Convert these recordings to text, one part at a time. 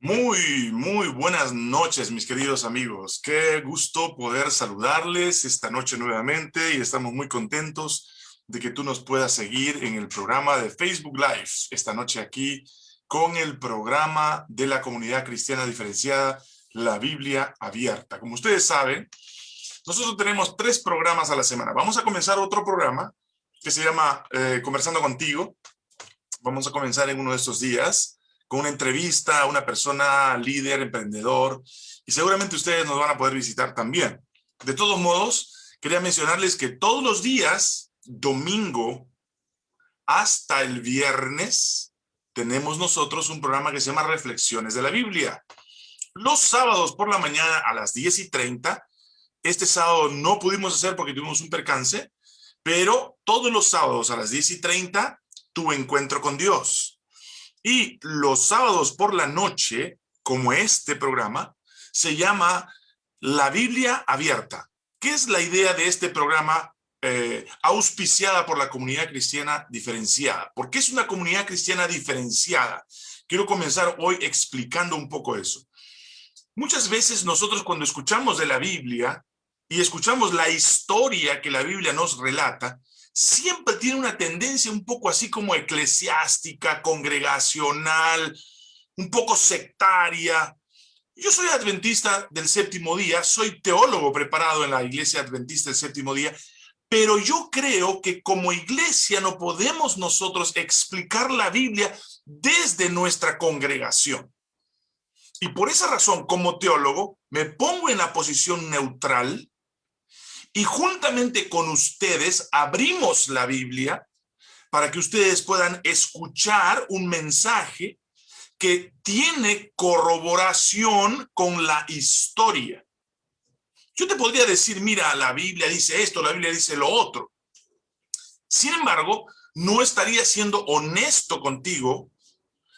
Muy, muy buenas noches, mis queridos amigos. Qué gusto poder saludarles esta noche nuevamente y estamos muy contentos de que tú nos puedas seguir en el programa de Facebook Live esta noche aquí con el programa de la comunidad cristiana diferenciada, la Biblia abierta. Como ustedes saben, nosotros tenemos tres programas a la semana. Vamos a comenzar otro programa que se llama eh, Conversando Contigo. Vamos a comenzar en uno de estos días con una entrevista a una persona líder, emprendedor, y seguramente ustedes nos van a poder visitar también. De todos modos, quería mencionarles que todos los días, domingo hasta el viernes, tenemos nosotros un programa que se llama Reflexiones de la Biblia. Los sábados por la mañana a las 10 y 30, este sábado no pudimos hacer porque tuvimos un percance, pero todos los sábados a las 10 y 30, tu encuentro con Dios. Y los sábados por la noche, como este programa, se llama La Biblia Abierta. ¿Qué es la idea de este programa eh, auspiciada por la comunidad cristiana diferenciada? ¿Por qué es una comunidad cristiana diferenciada? Quiero comenzar hoy explicando un poco eso. Muchas veces nosotros cuando escuchamos de la Biblia y escuchamos la historia que la Biblia nos relata, siempre tiene una tendencia un poco así como eclesiástica, congregacional, un poco sectaria. Yo soy adventista del séptimo día, soy teólogo preparado en la iglesia adventista del séptimo día, pero yo creo que como iglesia no podemos nosotros explicar la Biblia desde nuestra congregación. Y por esa razón, como teólogo, me pongo en la posición neutral y juntamente con ustedes abrimos la Biblia para que ustedes puedan escuchar un mensaje que tiene corroboración con la historia. Yo te podría decir, mira, la Biblia dice esto, la Biblia dice lo otro. Sin embargo, no estaría siendo honesto contigo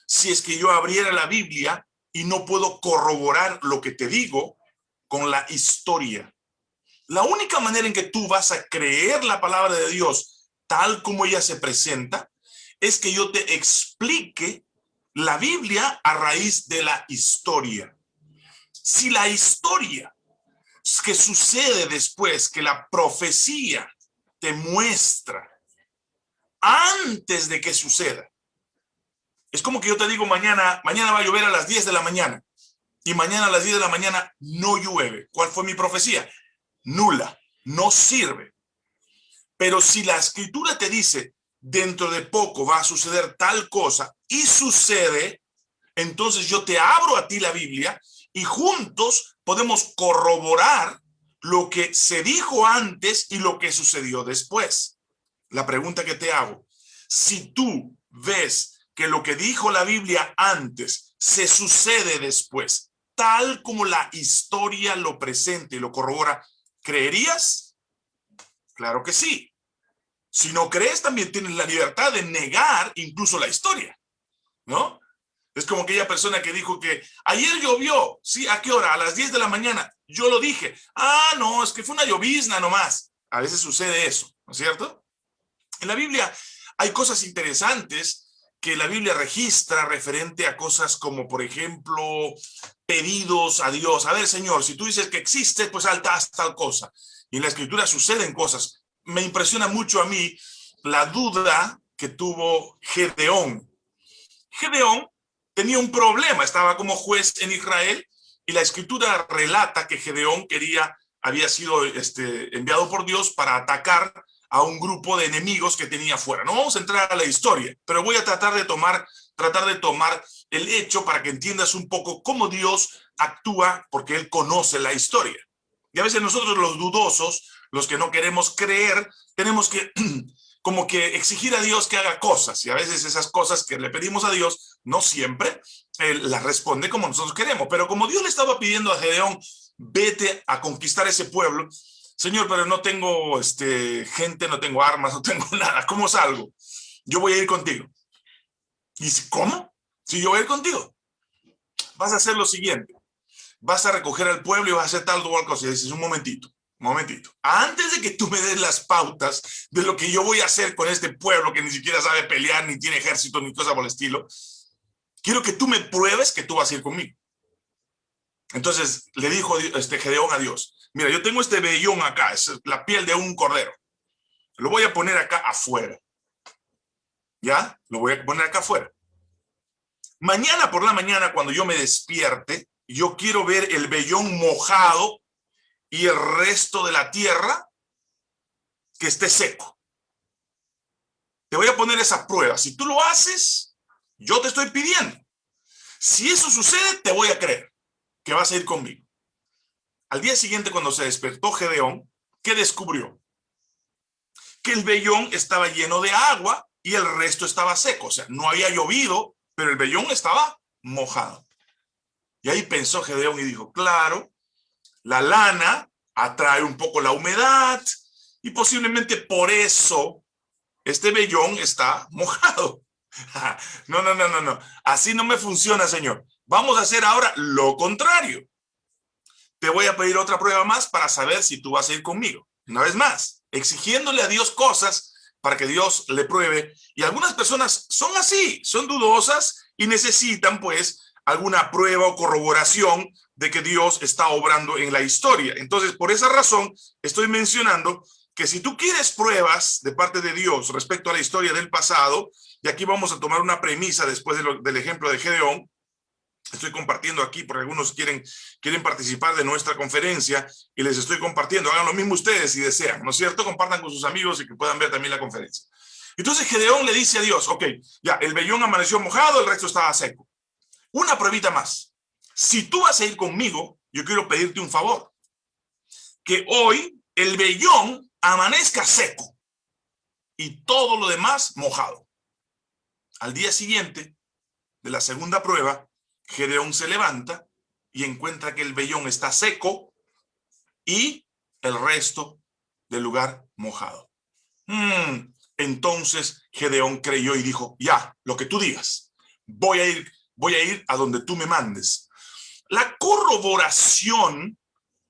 si es que yo abriera la Biblia y no puedo corroborar lo que te digo con la historia. La única manera en que tú vas a creer la palabra de Dios tal como ella se presenta es que yo te explique la Biblia a raíz de la historia. Si la historia que sucede después, que la profecía te muestra antes de que suceda, es como que yo te digo mañana, mañana va a llover a las 10 de la mañana y mañana a las 10 de la mañana no llueve. ¿Cuál fue mi profecía? Nula, no sirve. Pero si la escritura te dice, dentro de poco va a suceder tal cosa, y sucede, entonces yo te abro a ti la Biblia y juntos podemos corroborar lo que se dijo antes y lo que sucedió después. La pregunta que te hago, si tú ves que lo que dijo la Biblia antes se sucede después, tal como la historia lo presenta y lo corrobora, ¿Creerías? Claro que sí. Si no crees, también tienes la libertad de negar incluso la historia, ¿no? Es como aquella persona que dijo que ayer llovió, ¿sí? ¿A qué hora? A las 10 de la mañana. Yo lo dije. Ah, no, es que fue una llovizna nomás. A veces sucede eso, ¿no es cierto? En la Biblia hay cosas interesantes que la Biblia registra referente a cosas como, por ejemplo, pedidos a Dios. A ver, Señor, si tú dices que existe, pues alta tal cosa. Y en la Escritura suceden cosas. Me impresiona mucho a mí la duda que tuvo Gedeón. Gedeón tenía un problema, estaba como juez en Israel y la Escritura relata que Gedeón quería, había sido este, enviado por Dios para atacar a un grupo de enemigos que tenía fuera. No vamos a entrar a la historia, pero voy a tratar de tomar, tratar de tomar el hecho para que entiendas un poco cómo Dios actúa porque Él conoce la historia. Y a veces nosotros los dudosos, los que no queremos creer, tenemos que como que exigir a Dios que haga cosas. Y a veces esas cosas que le pedimos a Dios, no siempre Él las responde como nosotros queremos. Pero como Dios le estaba pidiendo a Gedeón, vete a conquistar ese pueblo, Señor, pero no tengo este, gente, no tengo armas, no tengo nada. ¿Cómo salgo? Yo voy a ir contigo. Y dice, ¿cómo? Si yo voy a ir contigo. Vas a hacer lo siguiente. Vas a recoger al pueblo y vas a hacer tal o cosa. Y dices, un momentito, un momentito. Antes de que tú me des las pautas de lo que yo voy a hacer con este pueblo que ni siquiera sabe pelear, ni tiene ejército, ni cosa por el estilo, quiero que tú me pruebes que tú vas a ir conmigo. Entonces le dijo este Gedeón a Dios, mira, yo tengo este vellón acá, es la piel de un cordero. Lo voy a poner acá afuera. ¿Ya? Lo voy a poner acá afuera. Mañana por la mañana, cuando yo me despierte, yo quiero ver el vellón mojado y el resto de la tierra que esté seco. Te voy a poner esa prueba. Si tú lo haces, yo te estoy pidiendo. Si eso sucede, te voy a creer que vas a ir conmigo. Al día siguiente, cuando se despertó Gedeón, ¿qué descubrió? Que el vellón estaba lleno de agua y el resto estaba seco. O sea, no había llovido, pero el vellón estaba mojado. Y ahí pensó Gedeón y dijo, claro, la lana atrae un poco la humedad y posiblemente por eso este vellón está mojado. No, no, no, no, no. Así no me funciona, señor. Vamos a hacer ahora lo contrario. Te voy a pedir otra prueba más para saber si tú vas a ir conmigo. Una vez más, exigiéndole a Dios cosas para que Dios le pruebe. Y algunas personas son así, son dudosas y necesitan pues alguna prueba o corroboración de que Dios está obrando en la historia. Entonces, por esa razón, estoy mencionando que si tú quieres pruebas de parte de Dios respecto a la historia del pasado, y aquí vamos a tomar una premisa después del ejemplo de Gedeón, estoy compartiendo aquí porque algunos quieren, quieren participar de nuestra conferencia y les estoy compartiendo. Hagan lo mismo ustedes si desean, ¿no es cierto? Compartan con sus amigos y que puedan ver también la conferencia. Entonces Gedeón le dice a Dios, ok, ya, el vellón amaneció mojado, el resto estaba seco. Una pruebita más. Si tú vas a ir conmigo, yo quiero pedirte un favor. Que hoy el vellón amanezca seco y todo lo demás mojado. Al día siguiente de la segunda prueba, Gedeón se levanta y encuentra que el vellón está seco y el resto del lugar mojado. Hmm, entonces Gedeón creyó y dijo, ya, lo que tú digas, voy a ir, voy a ir a donde tú me mandes. La corroboración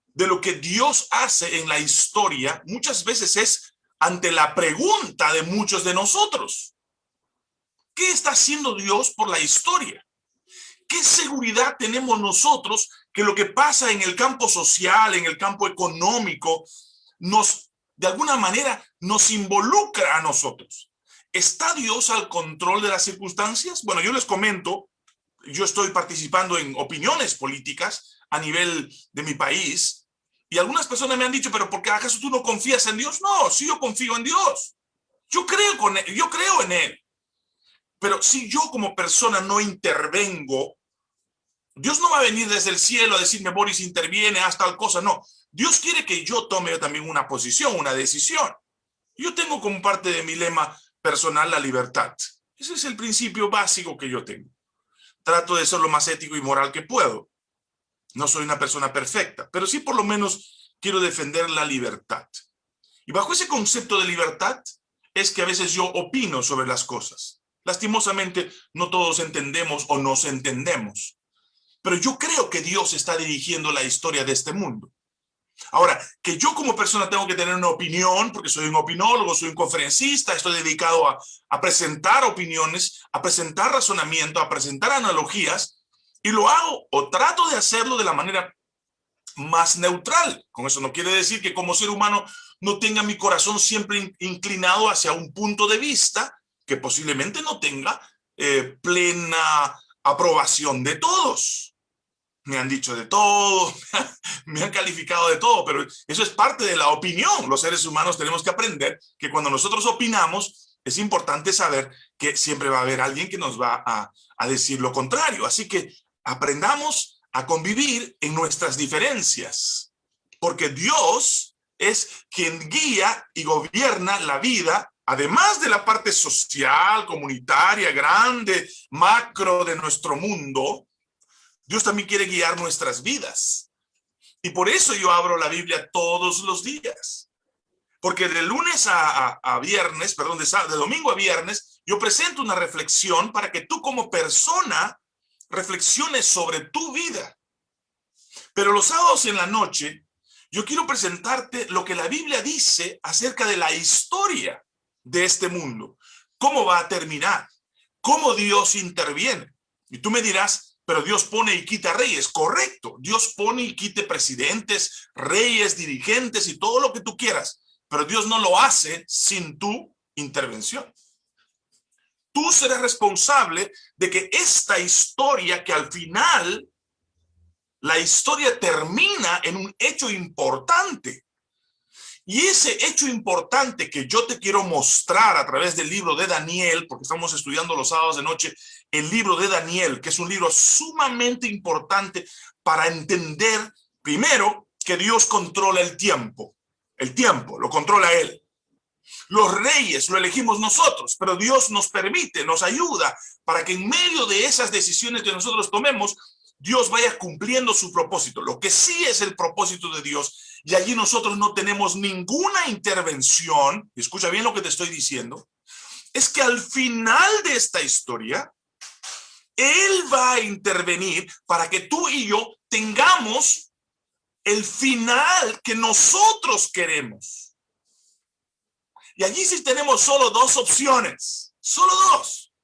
de lo que Dios hace en la historia muchas veces es ante la pregunta de muchos de nosotros. ¿Qué está haciendo Dios por la historia? ¿Qué seguridad tenemos nosotros que lo que pasa en el campo social, en el campo económico, nos, de alguna manera, nos involucra a nosotros? ¿Está Dios al control de las circunstancias? Bueno, yo les comento, yo estoy participando en opiniones políticas a nivel de mi país y algunas personas me han dicho, pero ¿por qué acaso tú no confías en Dios? No, sí yo confío en Dios. Yo creo, con él, yo creo en Él. Pero si yo como persona no intervengo, Dios no va a venir desde el cielo a decirme, Boris, interviene, haz tal cosa. No, Dios quiere que yo tome también una posición, una decisión. Yo tengo como parte de mi lema personal la libertad. Ese es el principio básico que yo tengo. Trato de ser lo más ético y moral que puedo. No soy una persona perfecta, pero sí por lo menos quiero defender la libertad. Y bajo ese concepto de libertad es que a veces yo opino sobre las cosas. Lastimosamente, no todos entendemos o nos entendemos. Pero yo creo que Dios está dirigiendo la historia de este mundo. Ahora, que yo como persona tengo que tener una opinión, porque soy un opinólogo, soy un conferencista, estoy dedicado a, a presentar opiniones, a presentar razonamiento, a presentar analogías, y lo hago o trato de hacerlo de la manera más neutral. Con eso no quiere decir que como ser humano no tenga mi corazón siempre inclinado hacia un punto de vista que posiblemente no tenga eh, plena aprobación de todos. Me han dicho de todo, me han calificado de todo, pero eso es parte de la opinión. Los seres humanos tenemos que aprender que cuando nosotros opinamos, es importante saber que siempre va a haber alguien que nos va a, a decir lo contrario. Así que aprendamos a convivir en nuestras diferencias, porque Dios es quien guía y gobierna la vida, además de la parte social, comunitaria, grande, macro de nuestro mundo, Dios también quiere guiar nuestras vidas. Y por eso yo abro la Biblia todos los días. Porque de lunes a, viernes, perdón, de, de domingo a viernes, yo presento una reflexión para que tú como persona reflexiones sobre tu vida. Pero los sábados en la noche, yo quiero presentarte lo que la Biblia dice acerca de la historia de este mundo. ¿Cómo va a terminar? ¿Cómo Dios interviene? Y tú me dirás, pero Dios pone y quita reyes. Correcto, Dios pone y quite presidentes, reyes, dirigentes y todo lo que tú quieras. Pero Dios no lo hace sin tu intervención. Tú serás responsable de que esta historia que al final, la historia termina en un hecho importante. Y ese hecho importante que yo te quiero mostrar a través del libro de Daniel, porque estamos estudiando los sábados de noche, el libro de Daniel, que es un libro sumamente importante para entender, primero, que Dios controla el tiempo. El tiempo lo controla Él. Los reyes lo elegimos nosotros, pero Dios nos permite, nos ayuda para que en medio de esas decisiones que nosotros tomemos, Dios vaya cumpliendo su propósito. Lo que sí es el propósito de Dios y allí nosotros no tenemos ninguna intervención, escucha bien lo que te estoy diciendo, es que al final de esta historia, Él va a intervenir para que tú y yo tengamos el final que nosotros queremos. Y allí sí tenemos solo dos opciones, solo dos.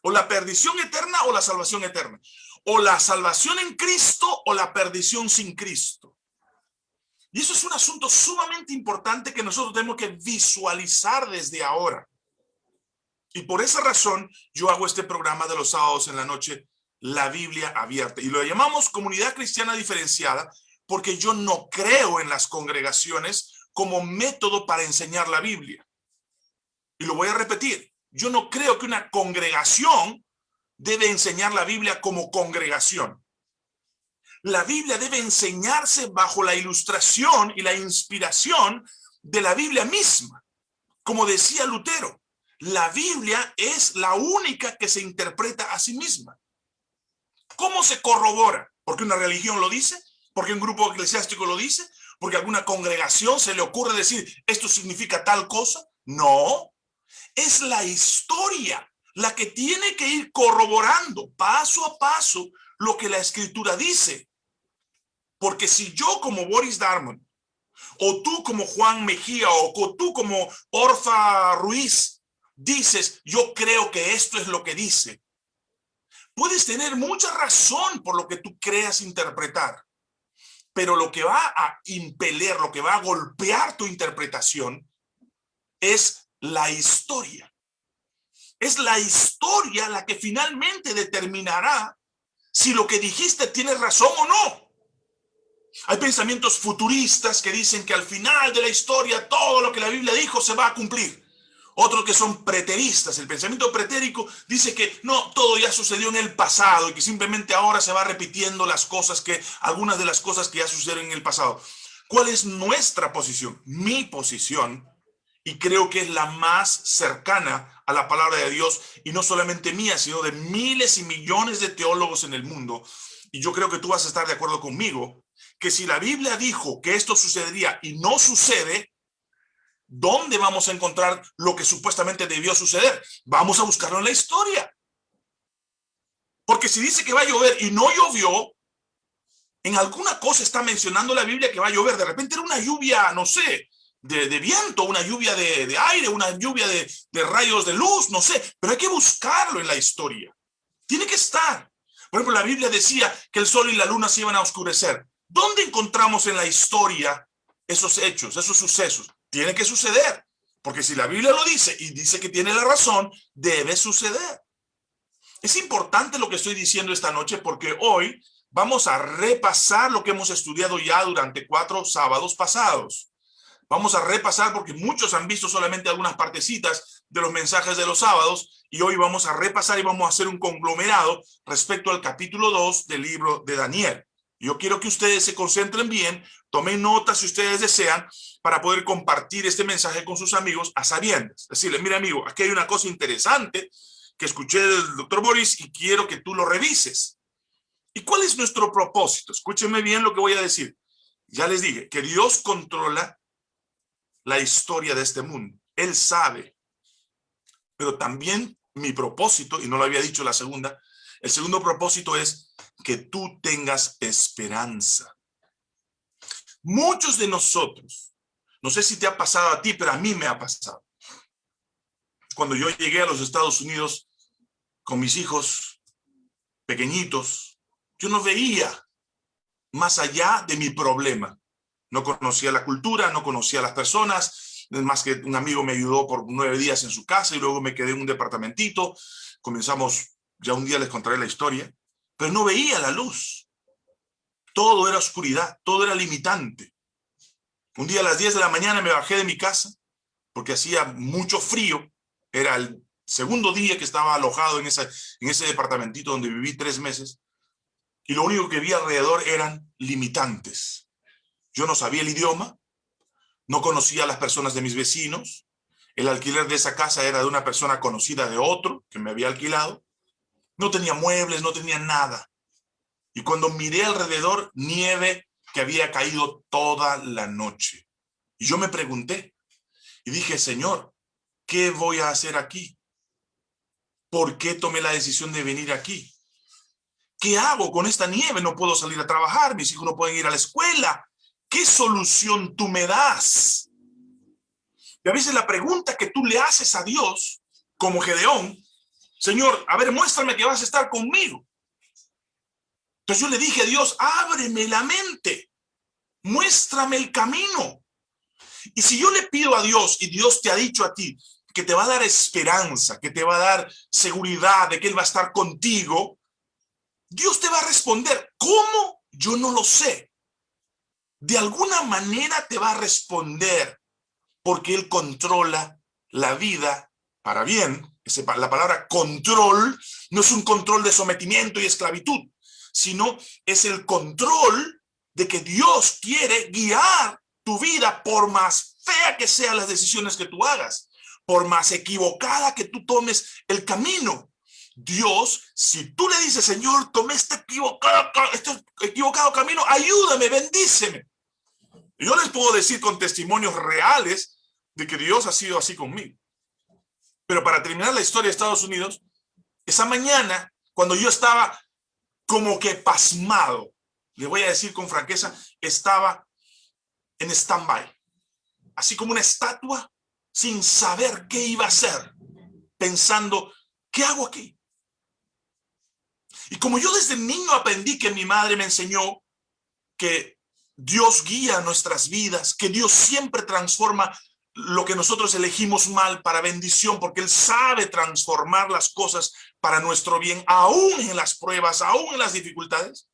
O la perdición eterna o la salvación eterna. O la salvación en Cristo o la perdición sin Cristo. Y eso es un asunto sumamente importante que nosotros tenemos que visualizar desde ahora. Y por esa razón yo hago este programa de los sábados en la noche, la Biblia abierta. Y lo llamamos comunidad cristiana diferenciada porque yo no creo en las congregaciones como método para enseñar la Biblia. Y lo voy a repetir. Yo no creo que una congregación debe enseñar la Biblia como congregación la Biblia debe enseñarse bajo la ilustración y la inspiración de la Biblia misma. Como decía Lutero, la Biblia es la única que se interpreta a sí misma. ¿Cómo se corrobora? ¿Porque una religión lo dice? ¿Porque un grupo eclesiástico lo dice? ¿Porque alguna congregación se le ocurre decir esto significa tal cosa? No, es la historia la que tiene que ir corroborando paso a paso lo que la escritura dice. Porque si yo como Boris Darmon, o tú como Juan Mejía, o tú como Orfa Ruiz, dices, yo creo que esto es lo que dice, puedes tener mucha razón por lo que tú creas interpretar. Pero lo que va a impeler, lo que va a golpear tu interpretación es la historia. Es la historia la que finalmente determinará si lo que dijiste tiene razón o no. Hay pensamientos futuristas que dicen que al final de la historia todo lo que la Biblia dijo se va a cumplir. Otros que son preteristas. El pensamiento pretérico dice que no, todo ya sucedió en el pasado y que simplemente ahora se va repitiendo las cosas que, algunas de las cosas que ya sucedieron en el pasado. ¿Cuál es nuestra posición? Mi posición, y creo que es la más cercana a la palabra de Dios, y no solamente mía, sino de miles y millones de teólogos en el mundo. Y yo creo que tú vas a estar de acuerdo conmigo, que si la Biblia dijo que esto sucedería y no sucede, ¿dónde vamos a encontrar lo que supuestamente debió suceder? Vamos a buscarlo en la historia. Porque si dice que va a llover y no llovió, en alguna cosa está mencionando la Biblia que va a llover. De repente era una lluvia, no sé, de, viento, una lluvia de, aire, una lluvia de, de rayos de luz, no sé. Pero hay que buscarlo en la historia. Tiene que estar. Por ejemplo, la Biblia decía que el sol y la luna se iban a oscurecer. ¿Dónde encontramos en la historia esos hechos, esos sucesos? Tiene que suceder, porque si la Biblia lo dice y dice que tiene la razón, debe suceder. Es importante lo que estoy diciendo esta noche porque hoy vamos a repasar lo que hemos estudiado ya durante cuatro sábados pasados. Vamos a repasar porque muchos han visto solamente algunas partecitas de los mensajes de los sábados y hoy vamos a repasar y vamos a hacer un conglomerado respecto al capítulo 2 del libro de Daniel. Yo quiero que ustedes se concentren bien, tomen notas si ustedes desean, para poder compartir este mensaje con sus amigos a sabiendas. Decirle, mira amigo, aquí hay una cosa interesante que escuché del doctor Boris y quiero que tú lo revises. ¿Y cuál es nuestro propósito? Escúchenme bien lo que voy a decir. Ya les dije que Dios controla la historia de este mundo. Él sabe. Pero también mi propósito, y no lo había dicho la segunda, el segundo propósito es que tú tengas esperanza. Muchos de nosotros, no sé si te ha pasado a ti, pero a mí me ha pasado. Cuando yo llegué a los Estados Unidos con mis hijos, pequeñitos, yo no veía más allá de mi problema. No conocía la cultura, no conocía las personas, más que un amigo me ayudó por nueve días en su casa y luego me quedé en un departamentito. Comenzamos, ya un día les contaré la historia, pero no veía la luz. Todo era oscuridad, todo era limitante. Un día a las 10 de la mañana me bajé de mi casa porque hacía mucho frío. Era el segundo día que estaba alojado en, esa, en ese departamentito donde viví tres meses. Y lo único que vi alrededor eran limitantes. Yo no sabía el idioma, no conocía a las personas de mis vecinos, el alquiler de esa casa era de una persona conocida de otro que me había alquilado, no tenía muebles, no tenía nada. Y cuando miré alrededor, nieve que había caído toda la noche. Y yo me pregunté y dije, Señor, ¿qué voy a hacer aquí? ¿Por qué tomé la decisión de venir aquí? ¿Qué hago con esta nieve? No puedo salir a trabajar, mis hijos no pueden ir a la escuela. ¿Qué solución tú me das? Y a veces la pregunta que tú le haces a Dios, como Gedeón, Señor, a ver, muéstrame que vas a estar conmigo. Entonces yo le dije a Dios, ábreme la mente, muéstrame el camino. Y si yo le pido a Dios y Dios te ha dicho a ti que te va a dar esperanza, que te va a dar seguridad de que Él va a estar contigo, Dios te va a responder. ¿Cómo? Yo no lo sé de alguna manera te va a responder porque Él controla la vida para bien. La palabra control no es un control de sometimiento y esclavitud, sino es el control de que Dios quiere guiar tu vida por más fea que sean las decisiones que tú hagas, por más equivocada que tú tomes el camino. Dios, si tú le dices, Señor, tomé este equivocado, este equivocado camino, ayúdame, bendíceme. Yo les puedo decir con testimonios reales de que Dios ha sido así conmigo. Pero para terminar la historia de Estados Unidos, esa mañana, cuando yo estaba como que pasmado, le voy a decir con franqueza, estaba en stand-by, así como una estatua, sin saber qué iba a hacer, pensando, ¿qué hago aquí? Y como yo desde niño aprendí que mi madre me enseñó que Dios guía nuestras vidas, que Dios siempre transforma lo que nosotros elegimos mal para bendición, porque Él sabe transformar las cosas para nuestro bien, aún en las pruebas, aún en las dificultades.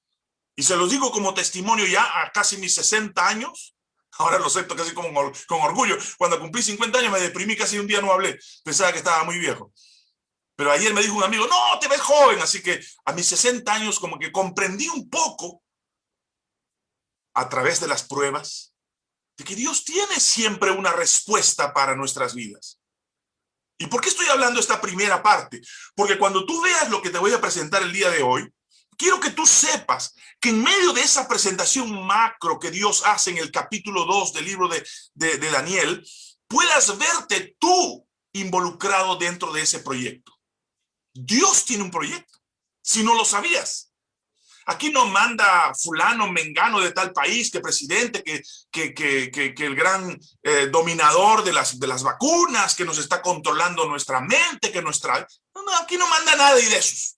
Y se los digo como testimonio ya a casi mis 60 años. Ahora lo siento casi como con orgullo. Cuando cumplí 50 años me deprimí, casi un día no hablé. Pensaba que estaba muy viejo. Pero ayer me dijo un amigo, no, te ves joven. Así que a mis 60 años como que comprendí un poco a través de las pruebas, de que Dios tiene siempre una respuesta para nuestras vidas. ¿Y por qué estoy hablando esta primera parte? Porque cuando tú veas lo que te voy a presentar el día de hoy, quiero que tú sepas que en medio de esa presentación macro que Dios hace en el capítulo 2 del libro de, de, de Daniel, puedas verte tú involucrado dentro de ese proyecto. Dios tiene un proyecto, si no lo sabías. Aquí no manda fulano, mengano de tal país, que presidente, que, que, que, que el gran eh, dominador de las, de las vacunas, que nos está controlando nuestra mente, que nuestra... No, no, aquí no manda nadie de esos.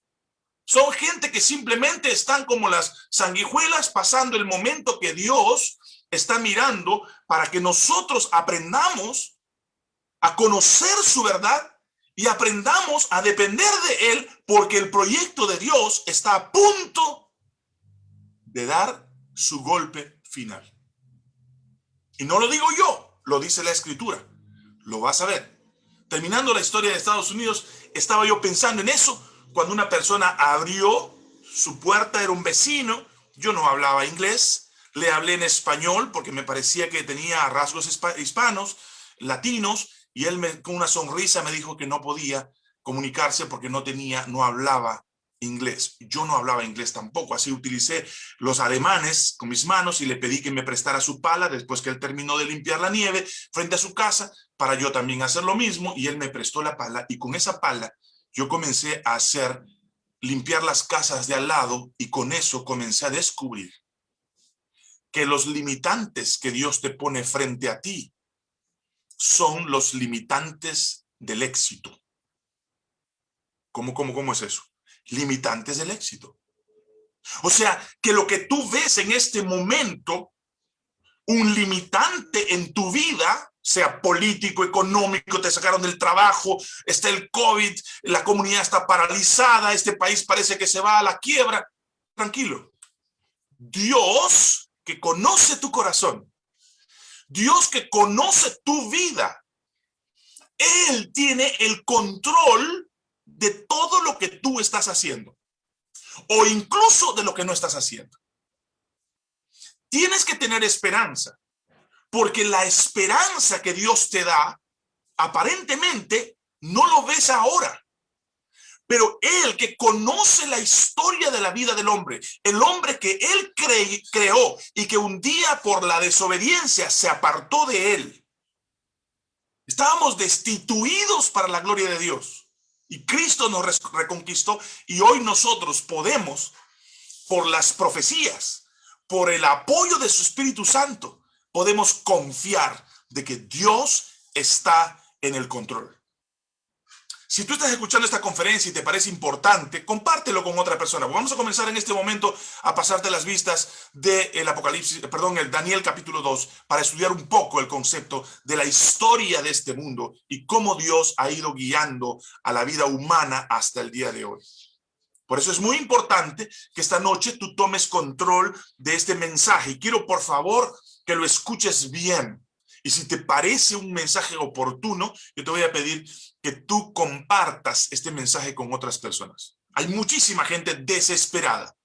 Son gente que simplemente están como las sanguijuelas pasando el momento que Dios está mirando para que nosotros aprendamos a conocer su verdad y aprendamos a depender de Él porque el proyecto de Dios está a punto de dar su golpe final. Y no lo digo yo, lo dice la escritura. Lo vas a ver. Terminando la historia de Estados Unidos, estaba yo pensando en eso cuando una persona abrió su puerta, era un vecino, yo no hablaba inglés, le hablé en español porque me parecía que tenía rasgos hispanos, latinos, y él con una sonrisa me dijo que no podía comunicarse porque no tenía, no hablaba inglés. Yo no hablaba inglés tampoco, así utilicé los alemanes con mis manos y le pedí que me prestara su pala después que él terminó de limpiar la nieve frente a su casa para yo también hacer lo mismo y él me prestó la pala y con esa pala yo comencé a hacer limpiar las casas de al lado y con eso comencé a descubrir que los limitantes que Dios te pone frente a ti son los limitantes del éxito. ¿Cómo, cómo, cómo es eso? Limitantes del éxito. O sea, que lo que tú ves en este momento, un limitante en tu vida, sea político, económico, te sacaron del trabajo, está el COVID, la comunidad está paralizada, este país parece que se va a la quiebra. Tranquilo. Dios que conoce tu corazón, Dios que conoce tu vida, Él tiene el control de todo lo que tú estás haciendo o incluso de lo que no estás haciendo. Tienes que tener esperanza porque la esperanza que Dios te da, aparentemente, no lo ves ahora. Pero Él que conoce la historia de la vida del hombre, el hombre que Él creó y que un día por la desobediencia se apartó de Él. Estábamos destituidos para la gloria de Dios. Y Cristo nos reconquistó y hoy nosotros podemos, por las profecías, por el apoyo de su Espíritu Santo, podemos confiar de que Dios está en el control. Si tú estás escuchando esta conferencia y te parece importante, compártelo con otra persona. Vamos a comenzar en este momento a pasarte las vistas del Apocalipsis, perdón, el Daniel capítulo 2, para estudiar un poco el concepto de la historia de este mundo y cómo Dios ha ido guiando a la vida humana hasta el día de hoy. Por eso es muy importante que esta noche tú tomes control de este mensaje. Y quiero, por favor, que lo escuches bien. Y si te parece un mensaje oportuno, yo te voy a pedir que tú compartas este mensaje con otras personas. Hay muchísima gente desesperada.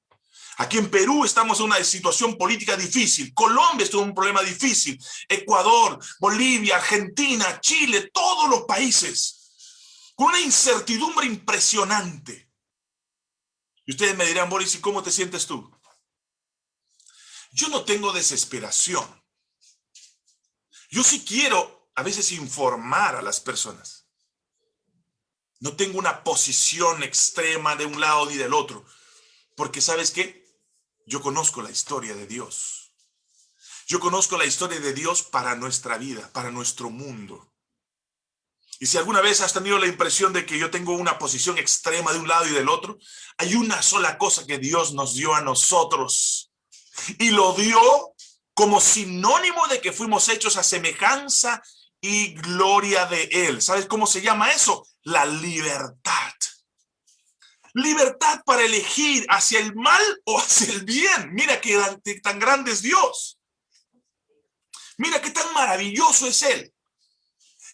Aquí en Perú estamos en una situación política difícil. Colombia estuvo en un problema difícil. Ecuador, Bolivia, Argentina, Chile, todos los países. Con una incertidumbre impresionante. Y ustedes me dirán, Boris, ¿y cómo te sientes tú? Yo no tengo desesperación. Yo sí quiero a veces informar a las personas. No tengo una posición extrema de un lado ni del otro. Porque ¿sabes qué? Yo conozco la historia de Dios. Yo conozco la historia de Dios para nuestra vida, para nuestro mundo. Y si alguna vez has tenido la impresión de que yo tengo una posición extrema de un lado y del otro, hay una sola cosa que Dios nos dio a nosotros y lo dio como sinónimo de que fuimos hechos a semejanza y gloria de Él. ¿Sabes cómo se llama eso? La libertad. Libertad para elegir hacia el mal o hacia el bien. Mira qué tan grande es Dios. Mira qué tan maravilloso es Él.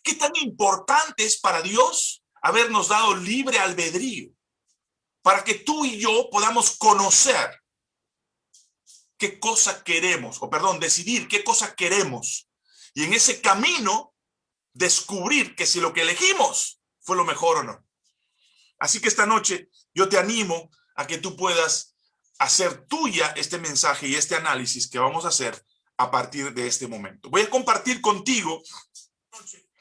Qué tan importante es para Dios habernos dado libre albedrío. Para que tú y yo podamos conocer qué cosa queremos, o perdón, decidir qué cosa queremos. Y en ese camino, descubrir que si lo que elegimos fue lo mejor o no. Así que esta noche yo te animo a que tú puedas hacer tuya este mensaje y este análisis que vamos a hacer a partir de este momento. Voy a compartir contigo,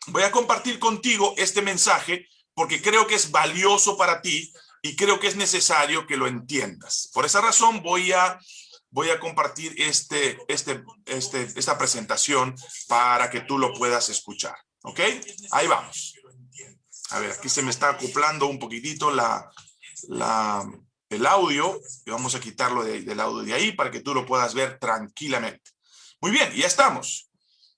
voy a compartir contigo este mensaje porque creo que es valioso para ti y creo que es necesario que lo entiendas. Por esa razón voy a voy a compartir este, este, este, esta presentación para que tú lo puedas escuchar. ¿Ok? Ahí vamos. A ver, aquí se me está acoplando un poquitito la, la, el audio. Y vamos a quitarlo del audio de ahí para que tú lo puedas ver tranquilamente. Muy bien, ya estamos.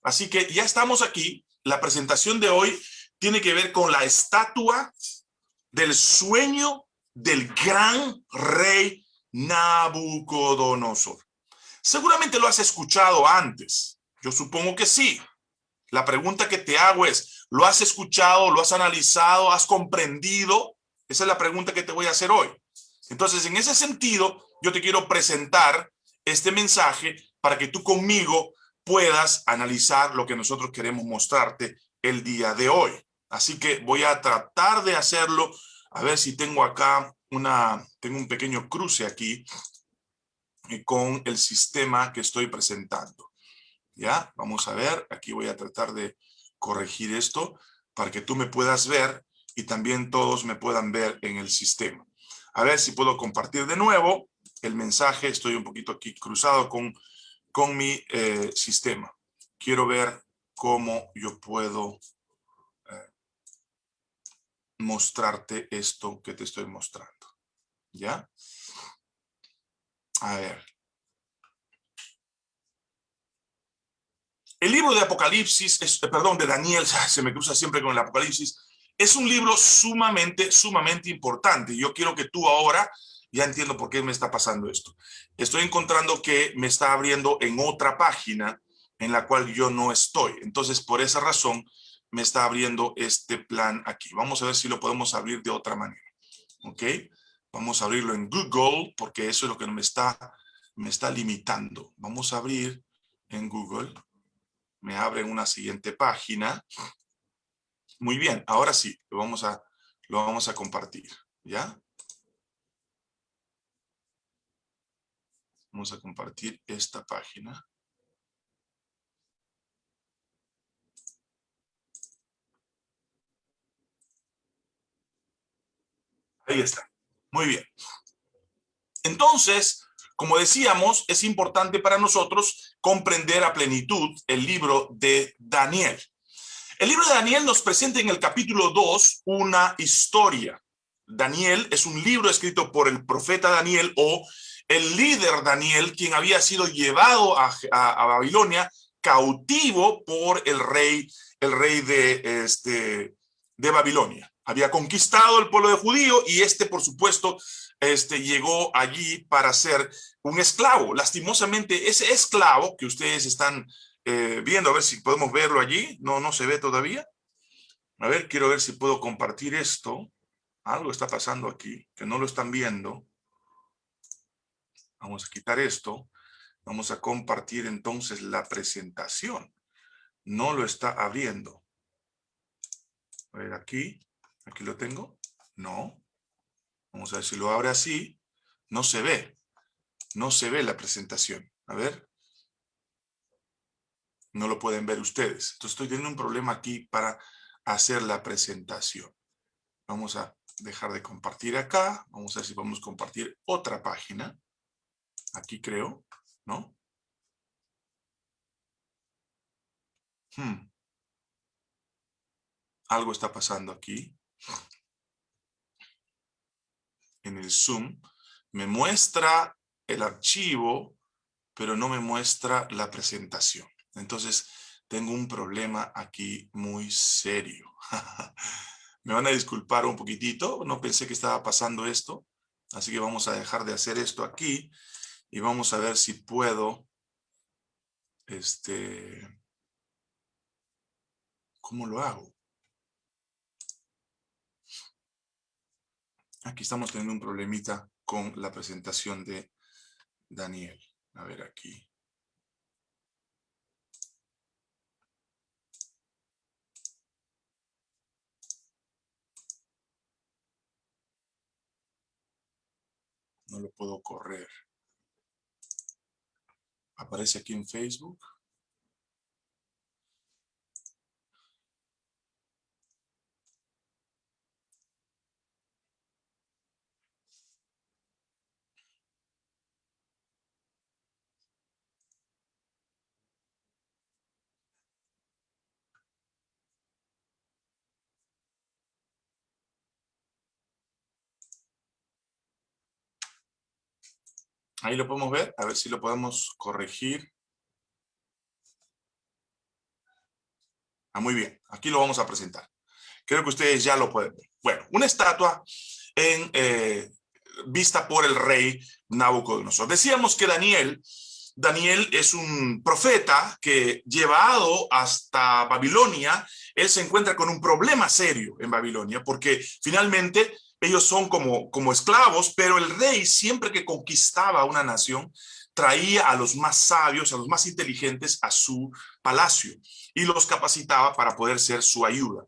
Así que ya estamos aquí. La presentación de hoy tiene que ver con la estatua del sueño del gran rey Nabucodonosor. Seguramente lo has escuchado antes. Yo supongo que sí. La pregunta que te hago es, ¿lo has escuchado, lo has analizado, has comprendido? Esa es la pregunta que te voy a hacer hoy. Entonces, en ese sentido, yo te quiero presentar este mensaje para que tú conmigo puedas analizar lo que nosotros queremos mostrarte el día de hoy. Así que voy a tratar de hacerlo. A ver si tengo acá una, tengo un pequeño cruce aquí eh, con el sistema que estoy presentando. ¿Ya? Vamos a ver, aquí voy a tratar de corregir esto para que tú me puedas ver y también todos me puedan ver en el sistema. A ver si puedo compartir de nuevo el mensaje. Estoy un poquito aquí cruzado con, con mi eh, sistema. Quiero ver cómo yo puedo mostrarte esto que te estoy mostrando. ¿Ya? A ver. El libro de Apocalipsis, es, perdón, de Daniel, se me cruza siempre con el Apocalipsis, es un libro sumamente, sumamente importante. Yo quiero que tú ahora, ya entiendo por qué me está pasando esto. Estoy encontrando que me está abriendo en otra página en la cual yo no estoy. Entonces, por esa razón, me está abriendo este plan aquí. Vamos a ver si lo podemos abrir de otra manera. ¿Ok? Vamos a abrirlo en Google, porque eso es lo que me está, me está limitando. Vamos a abrir en Google. Me abre una siguiente página. Muy bien, ahora sí, lo vamos a, lo vamos a compartir. ¿Ya? Vamos a compartir esta página. Ahí está. Muy bien. Entonces, como decíamos, es importante para nosotros comprender a plenitud el libro de Daniel. El libro de Daniel nos presenta en el capítulo 2 una historia. Daniel es un libro escrito por el profeta Daniel o el líder Daniel, quien había sido llevado a, Babilonia cautivo por el rey, el rey de, este, de Babilonia había conquistado el pueblo de judío y este, por supuesto, este, llegó allí para ser un esclavo. Lastimosamente, ese esclavo que ustedes están eh, viendo, a ver si podemos verlo allí, no, no se ve todavía. A ver, quiero ver si puedo compartir esto. Algo está pasando aquí, que no lo están viendo. Vamos a quitar esto. Vamos a compartir entonces la presentación. No lo está abriendo. A ver aquí. Aquí lo tengo. No. Vamos a ver si lo abre así. No se ve. No se ve la presentación. A ver. No lo pueden ver ustedes. Entonces estoy teniendo un problema aquí para hacer la presentación. Vamos a dejar de compartir acá. Vamos a ver si podemos compartir otra página. Aquí creo, ¿no? Hmm. Algo está pasando aquí en el Zoom, me muestra el archivo, pero no me muestra la presentación. Entonces, tengo un problema aquí muy serio. me van a disculpar un poquitito, no pensé que estaba pasando esto, así que vamos a dejar de hacer esto aquí y vamos a ver si puedo, este, ¿cómo lo hago? Aquí estamos teniendo un problemita con la presentación de Daniel. A ver aquí. No lo puedo correr. Aparece aquí en Facebook. Ahí lo podemos ver, a ver si lo podemos corregir. Ah, muy bien, aquí lo vamos a presentar. Creo que ustedes ya lo pueden ver. Bueno, una estatua en, eh, vista por el rey Nabucodonosor. Decíamos que Daniel, Daniel es un profeta que llevado hasta Babilonia, él se encuentra con un problema serio en Babilonia, porque finalmente ellos son como, como esclavos, pero el rey siempre que conquistaba una nación, traía a los más sabios, a los más inteligentes a su palacio y los capacitaba para poder ser su ayuda.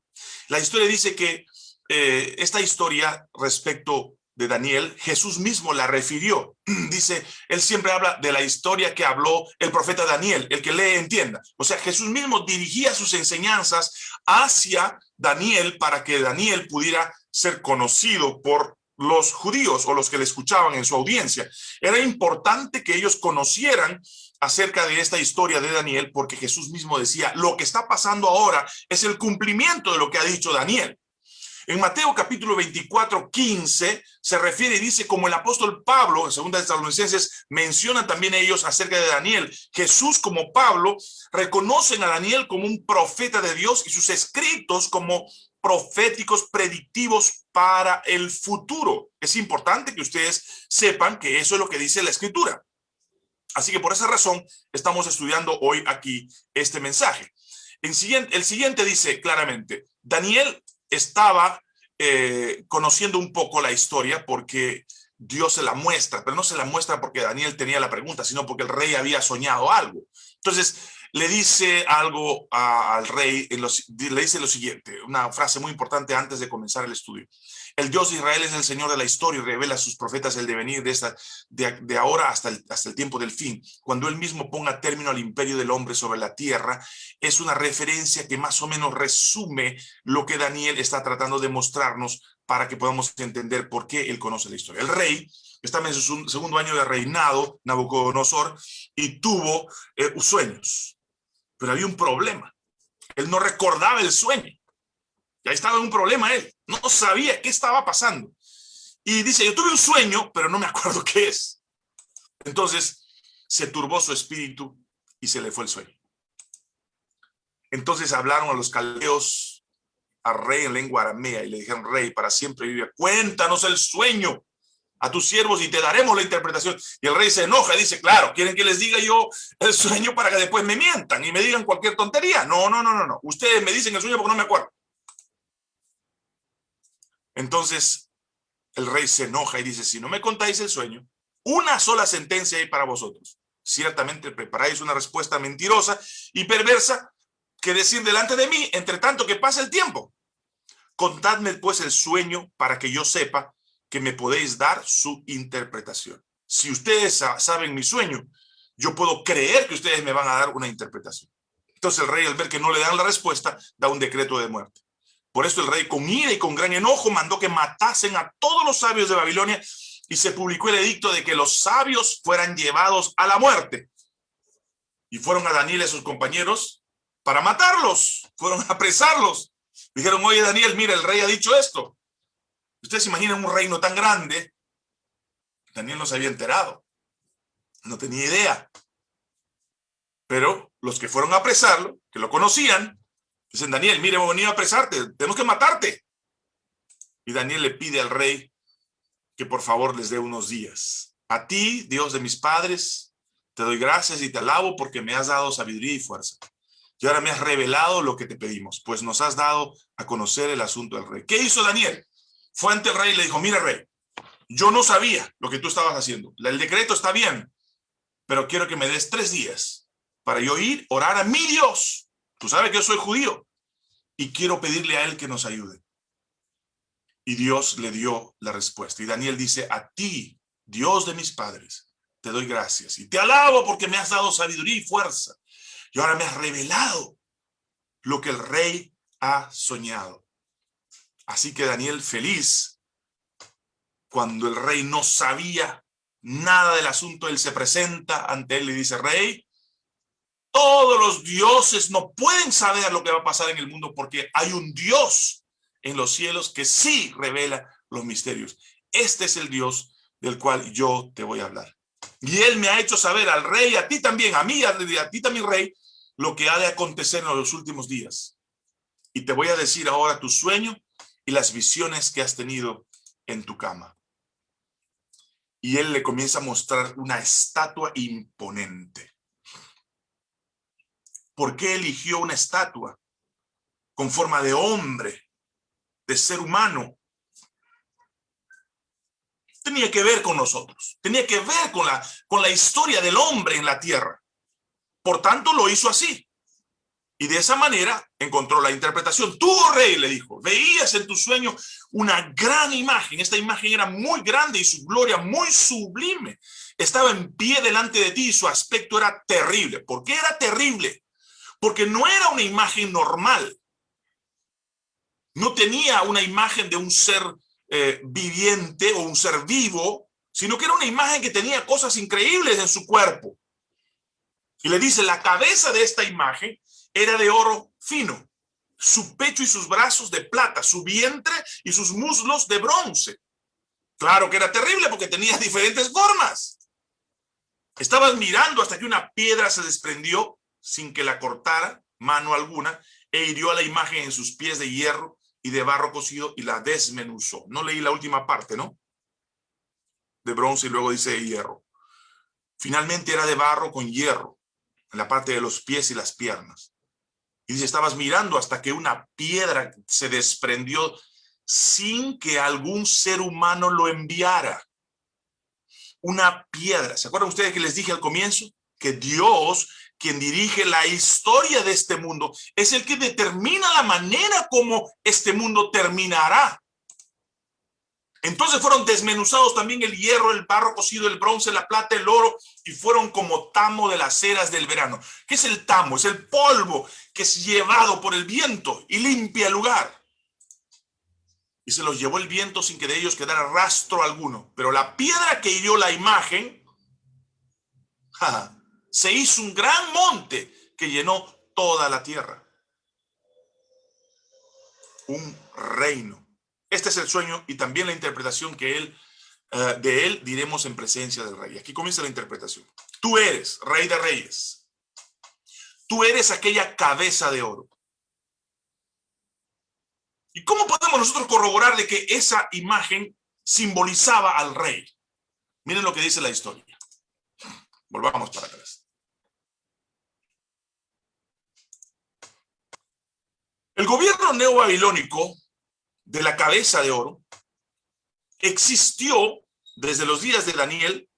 La historia dice que eh, esta historia respecto de Daniel, Jesús mismo la refirió. Dice, él siempre habla de la historia que habló el profeta Daniel, el que lee entienda. O sea, Jesús mismo dirigía sus enseñanzas hacia Daniel para que Daniel pudiera ser conocido por los judíos o los que le escuchaban en su audiencia. Era importante que ellos conocieran acerca de esta historia de Daniel porque Jesús mismo decía, lo que está pasando ahora es el cumplimiento de lo que ha dicho Daniel. En Mateo capítulo 24, 15, se refiere y dice, como el apóstol Pablo, en segunda de mencionan también ellos acerca de Daniel. Jesús como Pablo reconocen a Daniel como un profeta de Dios y sus escritos como proféticos predictivos para el futuro. Es importante que ustedes sepan que eso es lo que dice la escritura. Así que por esa razón estamos estudiando hoy aquí este mensaje. El siguiente, el siguiente dice claramente, Daniel estaba eh, conociendo un poco la historia porque Dios se la muestra, pero no se la muestra porque Daniel tenía la pregunta, sino porque el rey había soñado algo. Entonces, le dice algo al rey, le dice lo siguiente, una frase muy importante antes de comenzar el estudio. El Dios de Israel es el Señor de la historia y revela a sus profetas el devenir de, ahora hasta el, hasta el tiempo del fin. Cuando él mismo ponga término al imperio del hombre sobre la tierra, es una referencia que más o menos resume lo que Daniel está tratando de mostrarnos para que podamos entender por qué él conoce la historia. El rey estaba en su segundo año de reinado, Nabucodonosor, y tuvo eh, sueños. Pero había un problema. Él no recordaba el sueño. Ya estaba un problema él. No sabía qué estaba pasando. Y dice, yo tuve un sueño, pero no me acuerdo qué es. Entonces se turbó su espíritu y se le fue el sueño. Entonces hablaron a los caldeos, al rey en lengua aramea, y le dijeron, rey, para siempre vive, cuéntanos el sueño a tus siervos y te daremos la interpretación. Y el rey se enoja y dice, claro, quieren que les diga yo el sueño para que después me mientan y me digan cualquier tontería. No, no, no, no, no. Ustedes me dicen el sueño porque no me acuerdo. Entonces el rey se enoja y dice, si no me contáis el sueño, una sola sentencia hay para vosotros. Ciertamente preparáis una respuesta mentirosa y perversa que decir delante de mí, entre tanto que pasa el tiempo. Contadme pues el sueño para que yo sepa que me podéis dar su interpretación. Si ustedes saben mi sueño, yo puedo creer que ustedes me van a dar una interpretación. Entonces el rey al ver que no le dan la respuesta, da un decreto de muerte. Por esto el rey con ira y con gran enojo mandó que matasen a todos los sabios de Babilonia y se publicó el edicto de que los sabios fueran llevados a la muerte. Y fueron a Daniel y a sus compañeros para matarlos, fueron a apresarlos. Dijeron, oye Daniel, mira, el rey ha dicho esto. Ustedes se imaginan un reino tan grande. Daniel no se había enterado. No tenía idea. Pero los que fueron a apresarlo, que lo conocían, dicen, Daniel, mire, hemos venido a apresarte, tenemos que matarte. Y Daniel le pide al rey que por favor les dé unos días. A ti, Dios de mis padres, te doy gracias y te alabo porque me has dado sabiduría y fuerza. Y ahora me has revelado lo que te pedimos, pues nos has dado a conocer el asunto del rey. ¿Qué hizo Daniel? Fue ante el rey y le dijo, mira rey, yo no sabía lo que tú estabas haciendo. El decreto está bien, pero quiero que me des tres días para yo ir, orar a mi Dios. Tú sabes que yo soy judío y quiero pedirle a él que nos ayude. Y Dios le dio la respuesta. Y Daniel dice, a ti, Dios de mis padres, te doy gracias y te alabo porque me has dado sabiduría y fuerza. Y ahora me has revelado lo que el rey ha soñado. Así que Daniel feliz, cuando el rey no sabía nada del asunto, él se presenta ante él y dice, rey, todos los dioses no pueden saber lo que va a pasar en el mundo porque hay un Dios en los cielos que sí revela los misterios. Este es el Dios del cual yo te voy a hablar. Y él me ha hecho saber al rey, a ti también, a mí, a, ti también, rey, lo que ha de acontecer en los últimos días. Y te voy a decir ahora tu sueño y las visiones que has tenido en tu cama. Y él le comienza a mostrar una estatua imponente. ¿Por qué eligió una estatua con forma de hombre, de ser humano? Tenía que ver con nosotros, tenía que ver con la, con la historia del hombre en la tierra. Por tanto, lo hizo así. Y de esa manera encontró la interpretación. Tú, oh rey, le dijo, veías en tu sueño una gran imagen. Esta imagen era muy grande y su gloria muy sublime. Estaba en pie delante de ti y su aspecto era terrible. ¿Por qué era terrible? Porque no era una imagen normal. No tenía una imagen de un ser eh, viviente o un ser vivo, sino que era una imagen que tenía cosas increíbles en su cuerpo. Y le dice, la cabeza de esta imagen era de oro fino. su pecho y sus brazos de plata, su vientre y sus muslos de bronce. Claro que era terrible porque tenía diferentes formas. Estabas mirando hasta que una piedra se desprendió sin que la cortara mano alguna e hirió a la imagen en sus pies de hierro y de barro cocido y la desmenuzó. No leí la última parte, ¿no? De bronce y luego dice hierro. Finalmente era de barro con hierro en la parte de los pies y las piernas. Y dice, estabas mirando hasta que una piedra se desprendió sin que algún ser humano lo enviara. Una piedra. ¿Se acuerdan ustedes que les dije al comienzo? Que Dios, quien dirige la historia de este mundo, es el que determina la manera como este mundo terminará. Entonces fueron desmenuzados también el hierro, el barro cocido, el bronce, la plata, el oro, y fueron como tamo de las eras del verano. ¿Qué es el tamo? Es el polvo que es llevado por el viento y limpia el lugar. Y se los llevó el viento sin que de ellos quedara rastro alguno. Pero la piedra que hirió la imagen, se hizo un gran monte que llenó toda la tierra. Un reino este es el sueño y también la interpretación que él, eh, de él diremos en presencia del rey. Aquí comienza la interpretación. Tú eres rey de reyes. Tú eres aquella cabeza de oro. ¿Y cómo podemos nosotros corroborar de que esa imagen simbolizaba al rey? Miren lo que dice la historia. Volvamos para atrás. El gobierno neobabilónico de la cabeza de oro existió desde los días de Daniel,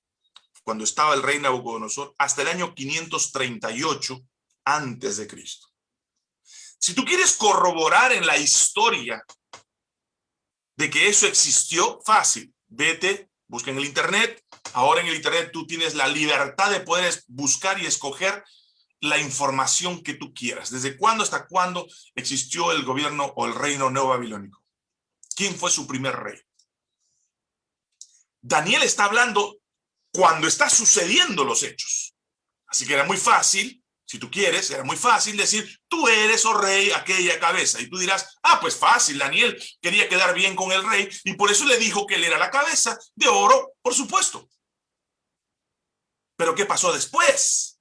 cuando estaba el rey Nabucodonosor, hasta el año 538 antes de Cristo. Si tú quieres corroborar en la historia de que eso existió, fácil, vete, busca en el internet. Ahora en el internet tú tienes la libertad de poder buscar y escoger la información que tú quieras. ¿Desde cuándo hasta cuándo existió el gobierno o el reino neobabilónico? Quién fue su primer rey. Daniel está hablando cuando está sucediendo los hechos. Así que era muy fácil, si tú quieres, era muy fácil decir, tú eres, oh rey, aquella cabeza. Y tú dirás, ah, pues fácil, Daniel quería quedar bien con el rey y por eso le dijo que él era la cabeza de oro, por supuesto. Pero ¿qué pasó después?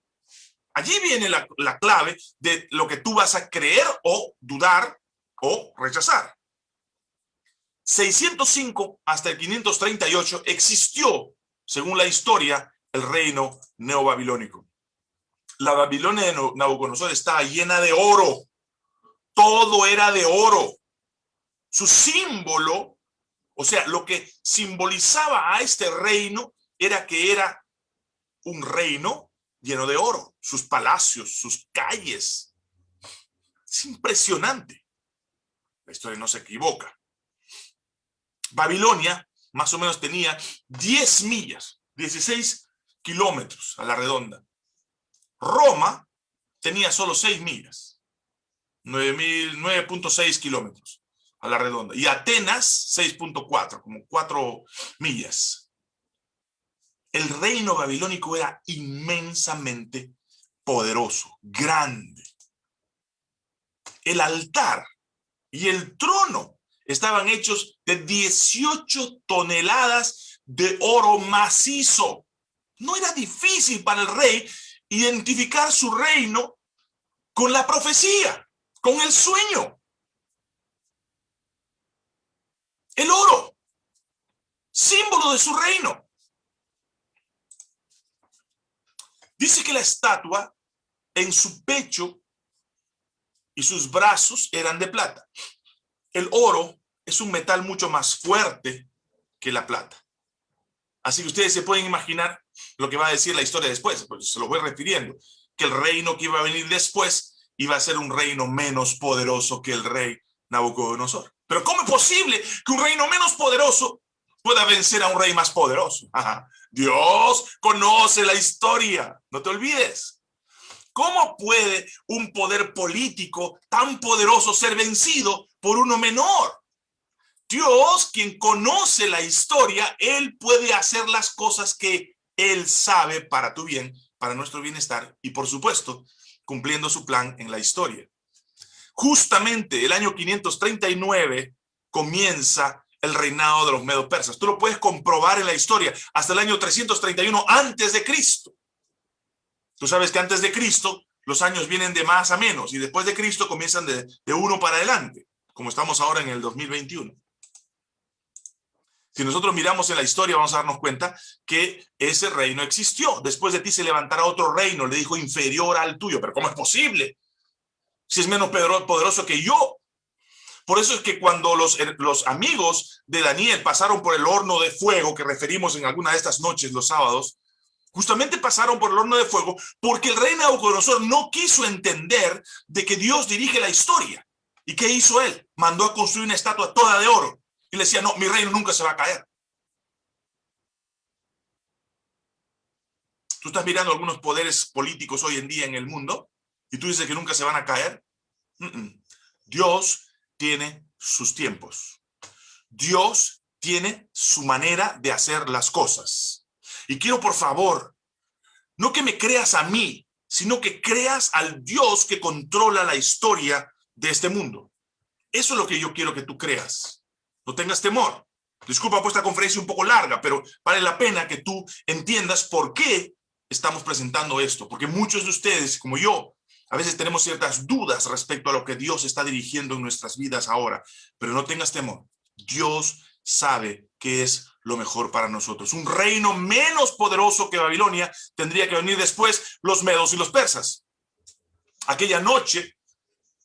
Allí viene la, la clave de lo que tú vas a creer o dudar o rechazar. 605 hasta el 538 existió, según la historia, el reino neobabilónico. La Babilonia de Nabucodonosor estaba llena de oro. Todo era de oro. Su símbolo, o sea, lo que simbolizaba a este reino era que era un reino lleno de oro. Sus palacios, sus calles. Es impresionante. La historia no se equivoca. Babilonia más o menos tenía 10 millas, 16 kilómetros a la redonda. Roma tenía solo 6 millas, 9.6 kilómetros a la redonda. Y Atenas 6.4, como 4 millas. El reino babilónico era inmensamente poderoso, grande. El altar y el trono estaban hechos de 18 toneladas de oro macizo. No era difícil para el rey identificar su reino con la profecía, con el sueño. El oro, símbolo de su reino. Dice que la estatua en su pecho y sus brazos eran de plata el oro es un metal mucho más fuerte que la plata. Así que ustedes se pueden imaginar lo que va a decir la historia después, pues se lo voy refiriendo, que el reino que iba a venir después iba a ser un reino menos poderoso que el rey Nabucodonosor. Pero ¿cómo es posible que un reino menos poderoso pueda vencer a un rey más poderoso? Dios conoce la historia, no te olvides. ¿Cómo puede un poder político tan poderoso ser vencido por uno menor? Dios, quien conoce la historia, Él puede hacer las cosas que Él sabe para tu bien, para nuestro bienestar y, por supuesto, cumpliendo su plan en la historia. Justamente el año 539 comienza el reinado de los medo persas. Tú lo puedes comprobar en la historia, hasta el año 331 antes de Cristo. Tú sabes que antes de Cristo los años vienen de más a menos y después de Cristo comienzan de, uno para adelante, como estamos ahora en el 2021. Si nosotros miramos en la historia, vamos a darnos cuenta que ese reino existió. Después de ti se levantará otro reino, le dijo, inferior al tuyo. Pero ¿cómo es posible? Si es menos poderoso que yo. Por eso es que cuando los, los amigos de Daniel pasaron por el horno de fuego, que referimos en alguna de estas noches, los sábados, justamente pasaron por el horno de fuego porque el rey Nabucodonosor no quiso entender de que Dios dirige la historia. ¿Y qué hizo él? Mandó a construir una estatua toda de oro y le decía, no, mi reino nunca se va a caer. Tú estás mirando algunos poderes políticos hoy en día en el mundo y tú dices que nunca se van a caer. Dios tiene sus tiempos. Dios tiene su manera de hacer las cosas. Y quiero, por favor, no que me creas a mí, sino que creas al Dios que controla la historia de este mundo. Eso es lo que yo quiero que tú creas. No tengas temor. Disculpa por esta conferencia un poco larga, pero vale la pena que tú entiendas por qué estamos presentando esto. Porque muchos de ustedes, como yo, a veces tenemos ciertas dudas respecto a lo que Dios está dirigiendo en nuestras vidas ahora. Pero no tengas temor. Dios sabe qué es lo mejor para nosotros. Un reino menos poderoso que Babilonia tendría que venir después los medos y los persas. Aquella noche,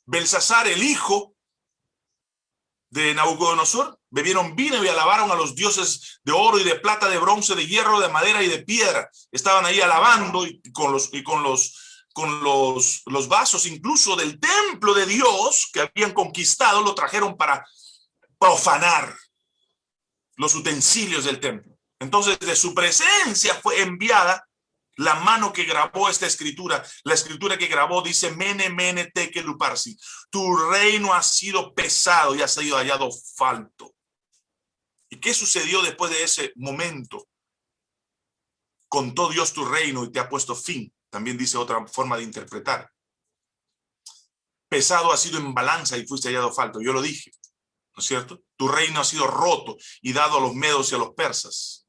Belsasar, el hijo de Nabucodonosor, bebieron vino y alabaron a los dioses de oro y de plata, de bronce, de hierro, de madera y de piedra. Estaban ahí alabando y con los, y con los, con los, los vasos incluso del templo de Dios que habían conquistado, lo trajeron para profanar los utensilios del templo. Entonces de su presencia fue enviada la mano que grabó esta escritura, la escritura que grabó dice, mene, mene, teke, luparsi. Tu reino ha sido pesado y ha sido hallado falto. ¿Y qué sucedió después de ese momento? Contó Dios tu reino y te ha puesto fin. También dice otra forma de interpretar. Pesado ha sido en balanza y fuiste hallado falto. Yo lo dije, ¿no es cierto? Tu reino ha sido roto y dado a los medos y a los persas.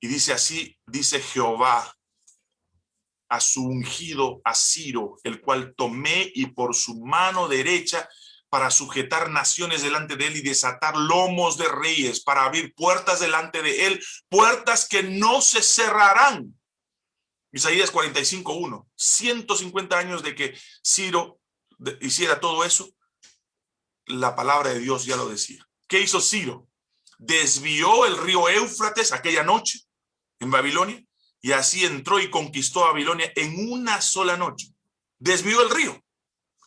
Y dice así, dice Jehová a su ungido, a Ciro, el cual tomé y por su mano derecha para sujetar naciones delante de él y desatar lomos de reyes, para abrir puertas delante de él, puertas que no se cerrarán. Isaías 45.1, 150 años de que Ciro hiciera todo eso, la palabra de Dios ya lo decía. ¿Qué hizo Ciro? Desvió el río Éufrates aquella noche, en Babilonia, y así entró y conquistó a Babilonia en una sola noche. Desvió el río.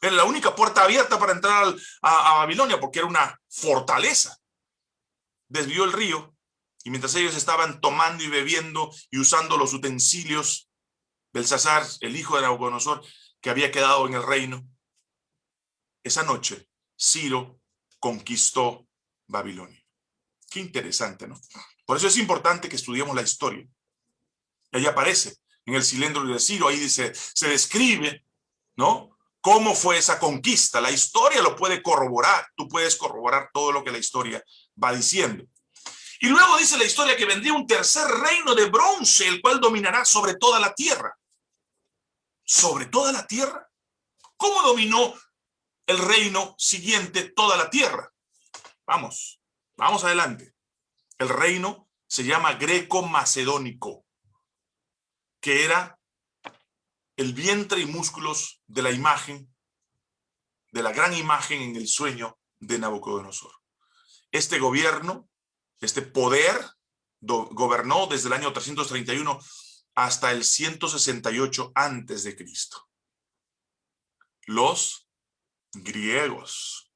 Era la única puerta abierta para entrar a, Babilonia, porque era una fortaleza. Desvió el río, y mientras ellos estaban tomando y bebiendo y usando los utensilios, Belsasar, el hijo de Nabucodonosor, que había quedado en el reino, esa noche Ciro conquistó Babilonia. Qué interesante, ¿no? Por eso es importante que estudiemos la historia. Y ahí aparece, en el cilindro de Ciro, ahí dice, se describe, ¿no? Cómo fue esa conquista. La historia lo puede corroborar. Tú puedes corroborar todo lo que la historia va diciendo. Y luego dice la historia que vendría un tercer reino de bronce, el cual dominará sobre toda la tierra. ¿Sobre toda la tierra? ¿Cómo dominó el reino siguiente toda la tierra? Vamos, vamos adelante. El reino se llama greco-macedónico, que era el vientre y músculos de la imagen, de la gran imagen en el sueño de Nabucodonosor. Este gobierno, este poder, gobernó desde el año 331 hasta el 168 antes de Cristo. Los griegos.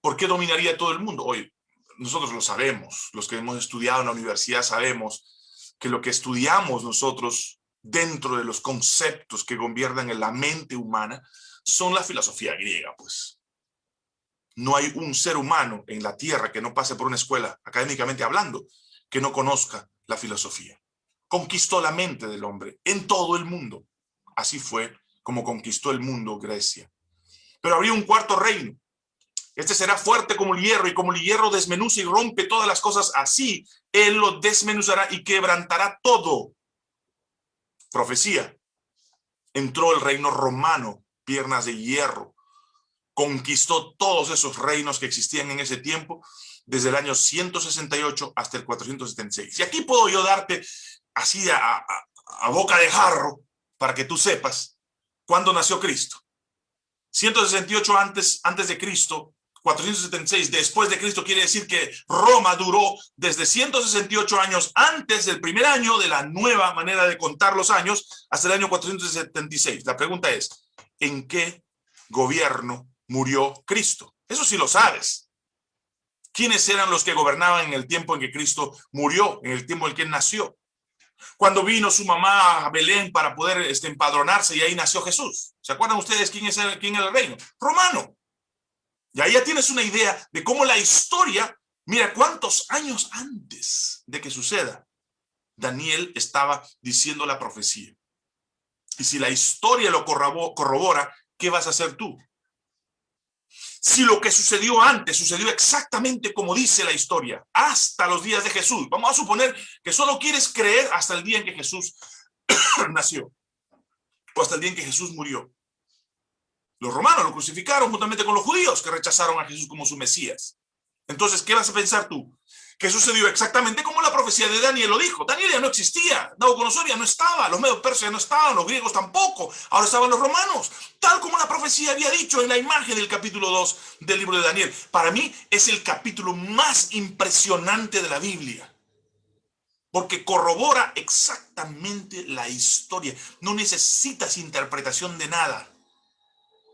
¿Por qué dominaría todo el mundo? Hoy, nosotros lo sabemos, los que hemos estudiado en la universidad sabemos que lo que estudiamos nosotros dentro de los conceptos que gobiernan en la mente humana son la filosofía griega, pues. No hay un ser humano en la tierra que no pase por una escuela, académicamente hablando, que no conozca la filosofía. Conquistó la mente del hombre en todo el mundo. Así fue como conquistó el mundo Grecia. Pero habría un cuarto reino. Este será fuerte como el hierro y como el hierro desmenuza y rompe todas las cosas, así él lo desmenuzará y quebrantará todo. Profecía. Entró el reino romano, piernas de hierro. Conquistó todos esos reinos que existían en ese tiempo desde el año 168 hasta el 476. Y aquí puedo yo darte así a, a boca de jarro para que tú sepas cuándo nació Cristo. 168 antes, antes de Cristo, 476 después de Cristo quiere decir que Roma duró desde 168 años antes del primer año de la nueva manera de contar los años hasta el año 476. La pregunta es, ¿en qué gobierno murió Cristo? Eso sí lo sabes. ¿Quiénes eran los que gobernaban en el tiempo en que Cristo murió, en el tiempo en que nació? Cuando vino su mamá a Belén para poder este, empadronarse y ahí nació Jesús. ¿Se acuerdan ustedes quién es el, quién el reino? Romano. Y ahí ya tienes una idea de cómo la historia, mira cuántos años antes de que suceda, Daniel estaba diciendo la profecía. Y si la historia lo corrobora, ¿qué vas a hacer tú? Si lo que sucedió antes sucedió exactamente como dice la historia, hasta los días de Jesús. Vamos a suponer que solo quieres creer hasta el día en que Jesús nació, o hasta el día en que Jesús murió. Los romanos lo crucificaron juntamente con los judíos que rechazaron a Jesús como su Mesías. Entonces, ¿qué vas a pensar tú? Que sucedió exactamente como la profecía de Daniel lo dijo. Daniel ya no existía, Nabucodonosor ya no estaba, los medios persas ya no estaban, los griegos tampoco, ahora estaban los romanos, tal como la profecía había dicho en la imagen del capítulo 2 del libro de Daniel. Para mí es el capítulo más impresionante de la Biblia, porque corrobora exactamente la historia, no necesitas interpretación de nada.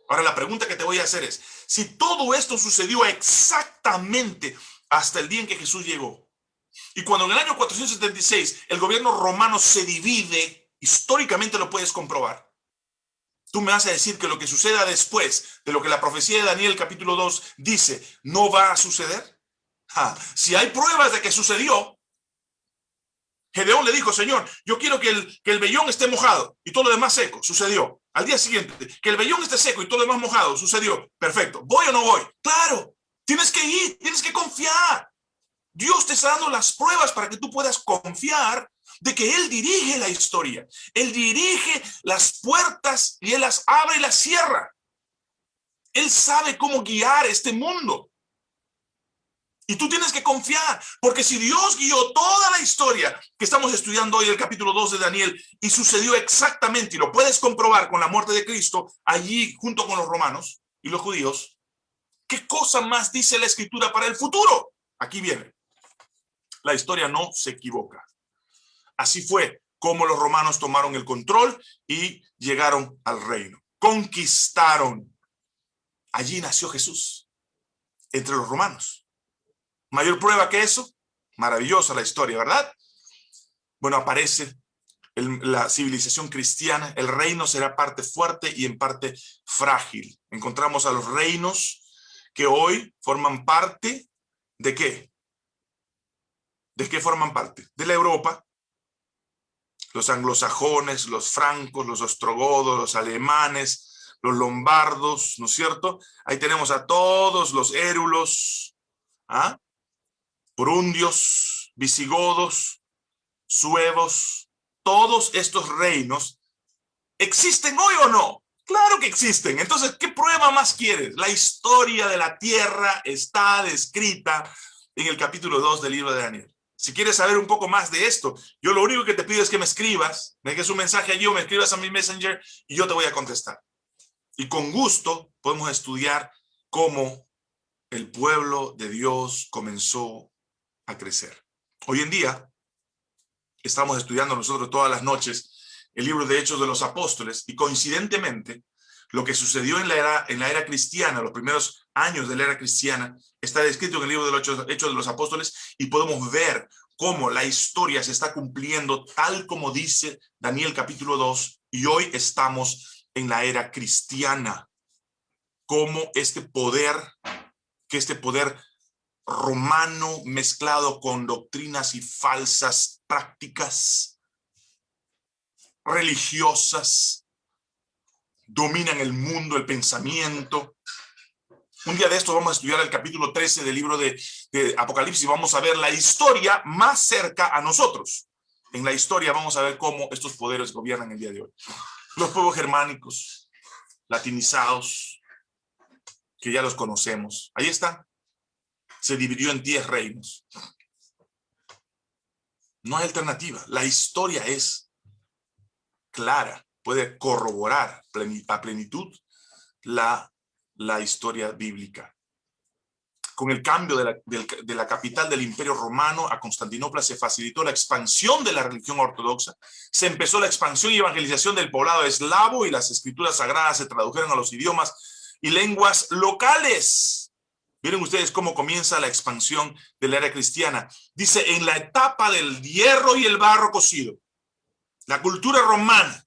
Ahora la pregunta que te voy a hacer es, si todo esto sucedió exactamente hasta el día en que Jesús llegó. Y cuando en el año 476 el gobierno romano se divide, históricamente lo puedes comprobar. Tú me vas a decir que lo que suceda después de lo que la profecía de Daniel capítulo 2 dice, ¿no va a suceder? si hay pruebas de que sucedió, Gedeón le dijo, Señor, yo quiero que el, que el vellón esté mojado y todo lo demás seco. Sucedió. Al día siguiente, que el vellón esté seco y todo lo demás mojado. Sucedió. Perfecto. ¿Voy o no voy? Claro. Tienes que ir, tienes que confiar. Dios te está dando las pruebas para que tú puedas confiar de que Él dirige la historia. Él dirige las puertas y Él las abre y las cierra. Él sabe cómo guiar este mundo. Y tú tienes que confiar, porque si Dios guió toda la historia que estamos estudiando hoy, el capítulo 2 de Daniel, y sucedió exactamente, y lo puedes comprobar con la muerte de Cristo, allí junto con los romanos y los judíos, ¿Qué cosa más dice la escritura para el futuro? Aquí viene. La historia no se equivoca. Así fue como los romanos tomaron el control y llegaron al reino. Conquistaron. Allí nació Jesús, entre los romanos. Mayor prueba que eso, maravillosa la historia, ¿verdad? Bueno, aparece la civilización cristiana, el reino será parte fuerte y en parte frágil. Encontramos a los reinos que hoy forman parte de qué? ¿De qué forman parte? De la Europa, los anglosajones, los francos, los ostrogodos, los alemanes, los lombardos, ¿no es cierto? Ahí tenemos a todos los érulos, ¿ah? Brundios, visigodos, suevos, todos estos reinos, ¿existen hoy o no? Claro que existen. Entonces, ¿qué prueba más quieres? La historia de la tierra está descrita en el capítulo 2 del libro de Daniel. Si quieres saber un poco más de esto, yo lo único que te pido es que me escribas, me dejes un mensaje allí o me escribas a mi messenger y yo te voy a contestar. Y con gusto podemos estudiar cómo el pueblo de Dios comenzó a crecer. Hoy en día estamos estudiando nosotros todas las noches el libro de Hechos de los Apóstoles, y coincidentemente, lo que sucedió en la era, en la era cristiana, los primeros años de la era cristiana, está descrito en el libro de Hechos, de los Apóstoles, y podemos ver cómo la historia se está cumpliendo tal como dice Daniel capítulo 2, y hoy estamos en la era cristiana. Cómo este poder, que este poder romano mezclado con doctrinas y falsas prácticas, religiosas, dominan el mundo, el pensamiento. Un día de esto vamos a estudiar el capítulo 13 del libro de, Apocalipsis y vamos a ver la historia más cerca a nosotros. En la historia vamos a ver cómo estos poderes gobiernan el día de hoy. Los pueblos germánicos, latinizados, que ya los conocemos. Ahí está. Se dividió en diez reinos. No hay alternativa. La historia es clara. Puede corroborar a plenitud la, la historia bíblica. Con el cambio de la, de la, capital del Imperio Romano a Constantinopla se facilitó la expansión de la religión ortodoxa, se empezó la expansión y evangelización del poblado eslavo y las escrituras sagradas se tradujeron a los idiomas y lenguas locales. Miren ustedes cómo comienza la expansión de la era cristiana. Dice, en la etapa del hierro y el barro cocido, la cultura romana,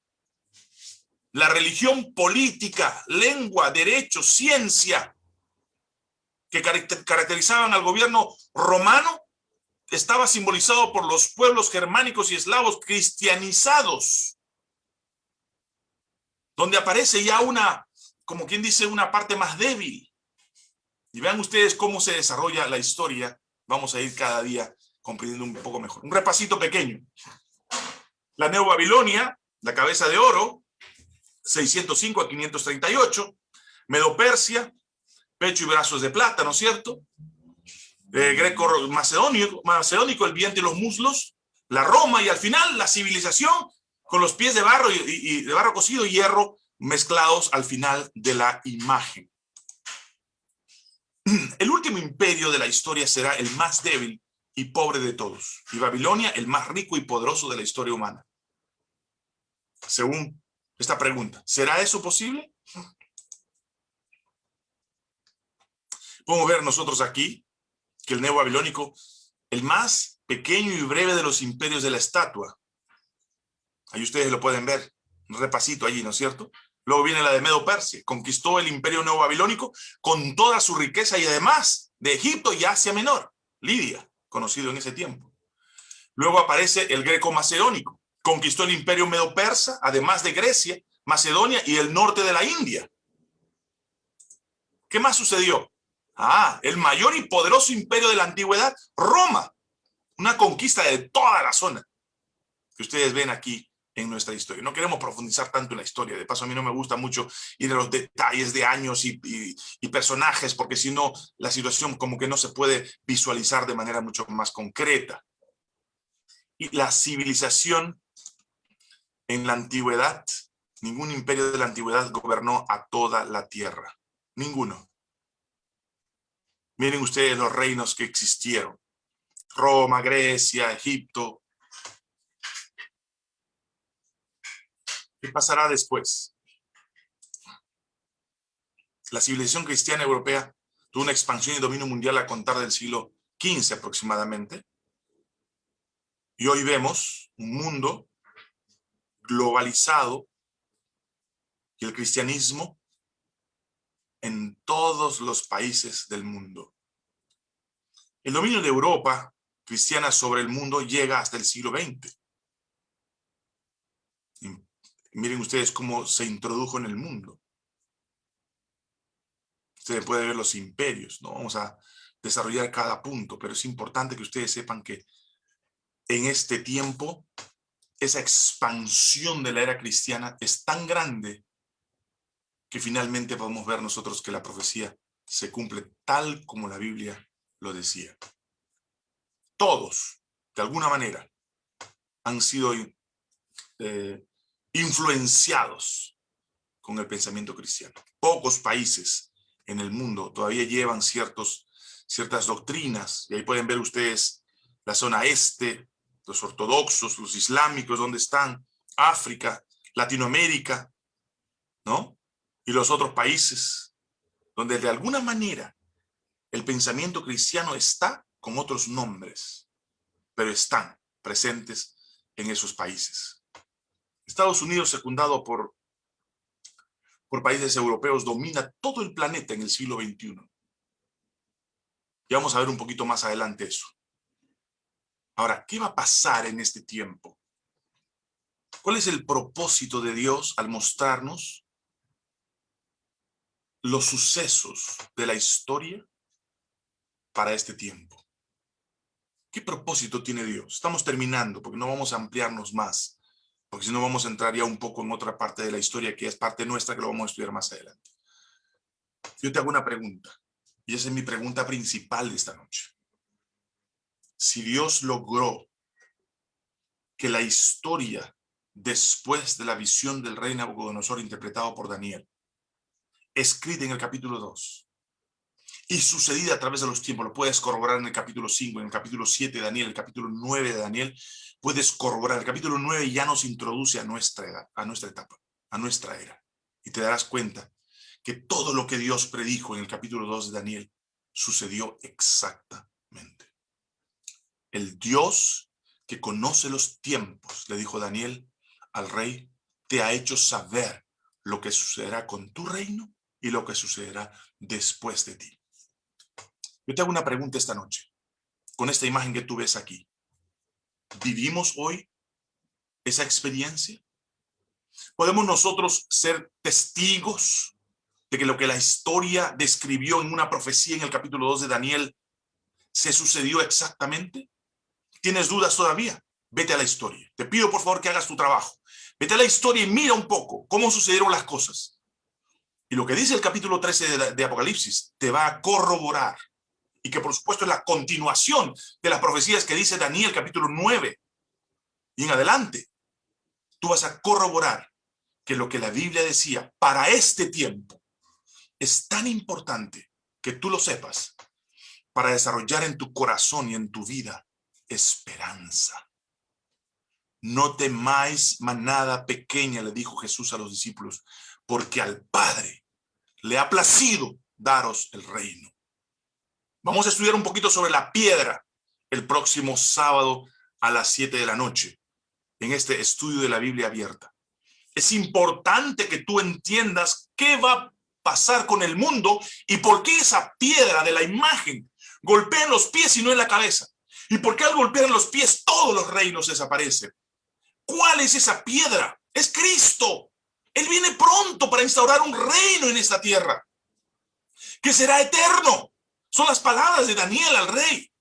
la religión política, lengua, derecho, ciencia, que caracterizaban al gobierno romano, estaba simbolizado por los pueblos germánicos y eslavos cristianizados, donde aparece ya una, como quien dice, una parte más débil y vean ustedes cómo se desarrolla la historia. Vamos a ir cada día comprendiendo un poco mejor. Un repasito pequeño. La Neo Babilonia, la cabeza de oro, 605 a 538. Medo Persia, pecho y brazos de plata, ¿no es cierto? Eh, greco macedónico, el vientre y los muslos. La Roma y al final la civilización con los pies de barro y de barro cocido y hierro mezclados al final de la imagen. El último imperio de la historia será el más débil y pobre de todos, y Babilonia el más rico y poderoso de la historia humana. Según esta pregunta, ¿será eso posible? Podemos ver nosotros aquí que el neo babilónico, el más pequeño y breve de los imperios de la estatua, ahí ustedes lo pueden ver, un repasito allí, ¿no es cierto? Luego viene la de Medo Persia, conquistó el imperio neobabilónico con toda su riqueza y además de Egipto y Asia Menor, Lidia, conocido en ese tiempo. Luego aparece el greco-macedónico, conquistó el imperio medo-persa, además de Grecia, Macedonia y el norte de la India. ¿Qué más sucedió? Ah, el mayor y poderoso imperio de la antigüedad, Roma, una conquista de toda la zona que ustedes ven aquí en nuestra historia. No queremos profundizar tanto en la historia. De paso, a mí no me gusta mucho ir a los detalles de años y, y personajes, porque si no, la situación como que no se puede visualizar de manera mucho más concreta. Y la civilización en la antigüedad, ningún imperio de la antigüedad gobernó a toda la tierra. Ninguno. Miren ustedes los reinos que existieron. Roma, Grecia, Egipto, ¿Qué pasará después? La civilización cristiana europea tuvo una expansión y dominio mundial a contar del siglo XV aproximadamente. Y hoy vemos un mundo globalizado y el cristianismo en todos los países del mundo. El dominio de Europa cristiana sobre el mundo llega hasta el siglo XX miren ustedes cómo se introdujo en el mundo. Ustedes pueden ver los imperios, no vamos a desarrollar cada punto, pero es importante que ustedes sepan que en este tiempo esa expansión de la era cristiana es tan grande que finalmente podemos ver nosotros que la profecía se cumple tal como la Biblia lo decía. Todos, de alguna manera, han sido eh, influenciados con el pensamiento cristiano. Pocos países en el mundo todavía llevan ciertos, ciertas doctrinas, y ahí pueden ver ustedes la zona este, los ortodoxos, los islámicos, donde están, África, Latinoamérica, ¿no? Y los otros países, donde de alguna manera el pensamiento cristiano está con otros nombres, pero están presentes en esos países. Estados Unidos, secundado por, por países europeos, domina todo el planeta en el siglo XXI. Y vamos a ver un poquito más adelante eso. Ahora, ¿qué va a pasar en este tiempo? ¿Cuál es el propósito de Dios al mostrarnos los sucesos de la historia para este tiempo. ¿Qué propósito tiene Dios? Estamos terminando porque no vamos a ampliarnos más, porque si no vamos a entrar ya un poco en otra parte de la historia que es parte nuestra que lo vamos a estudiar más adelante. Yo te hago una pregunta, y esa es mi pregunta principal de esta noche. Si Dios logró que la historia después de la visión del rey Nabucodonosor interpretado por Daniel, escrita en el capítulo 2, y sucedida a través de los tiempos, lo puedes corroborar en el capítulo 5, en el capítulo 7 de Daniel, el capítulo 9 de Daniel, puedes corroborar. El capítulo 9 ya nos introduce a nuestra edad, a nuestra etapa, a nuestra era. Y te darás cuenta que todo lo que Dios predijo en el capítulo 2 de Daniel sucedió exactamente. El Dios que conoce los tiempos, le dijo Daniel al rey, te ha hecho saber lo que sucederá con tu reino y lo que sucederá después de ti. Yo te hago una pregunta esta noche, con esta imagen que tú ves aquí. ¿Vivimos hoy esa experiencia? ¿Podemos nosotros ser testigos de que lo que la historia describió en una profecía en el capítulo 2 de Daniel se sucedió exactamente? ¿Tienes dudas todavía? Vete a la historia. Te pido por favor que hagas tu trabajo. Vete a la historia y mira un poco cómo sucedieron las cosas. Y lo que dice el capítulo 13 de, de Apocalipsis te va a corroborar y que por supuesto es la continuación de las profecías que dice Daniel capítulo 9 y en adelante, tú vas a corroborar que lo que la Biblia decía para este tiempo es tan importante que tú lo sepas para desarrollar en tu corazón y en tu vida esperanza. No temáis manada pequeña, le dijo Jesús a los discípulos, porque al Padre le ha placido daros el reino. Vamos a estudiar un poquito sobre la piedra el próximo sábado a las 7 de la noche en este estudio de la Biblia abierta. Es importante que tú entiendas qué va a pasar con el mundo y por qué esa piedra de la imagen golpea en los pies y no en la cabeza. Y por qué al golpear en los pies todos los reinos desaparecen. ¿Cuál es esa piedra? Es Cristo. Él viene pronto para instaurar un reino en esta tierra que será eterno. Son las palabras de Daniel al rey.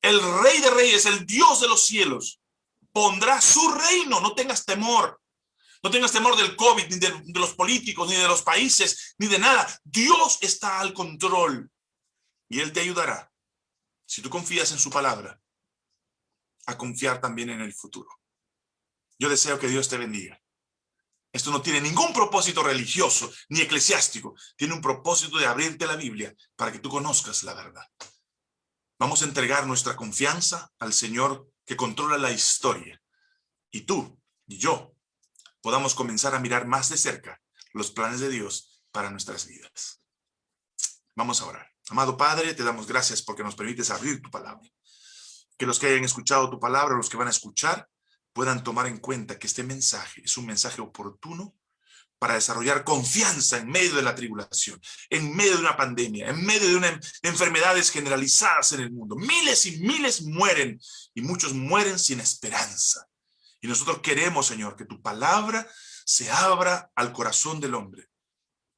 El rey de reyes, el Dios de los cielos, pondrá su reino. No tengas temor. No tengas temor del COVID, ni de, los políticos, ni de los países, ni de nada. Dios está al control. Y Él te ayudará, si tú confías en su palabra, a confiar también en el futuro. Yo deseo que Dios te bendiga. Esto no tiene ningún propósito religioso ni eclesiástico. Tiene un propósito de abrirte la Biblia para que tú conozcas la verdad. Vamos a entregar nuestra confianza al Señor que controla la historia. Y tú y yo podamos comenzar a mirar más de cerca los planes de Dios para nuestras vidas. Vamos a orar. Amado Padre, te damos gracias porque nos permites abrir tu palabra. Que los que hayan escuchado tu palabra, los que van a escuchar, puedan tomar en cuenta que este mensaje es un mensaje oportuno para desarrollar confianza en medio de la tribulación, en medio de una pandemia, en medio de una enfermedades generalizadas en el mundo. Miles y miles mueren y muchos mueren sin esperanza. Y nosotros queremos, Señor, que tu palabra se abra al corazón del hombre,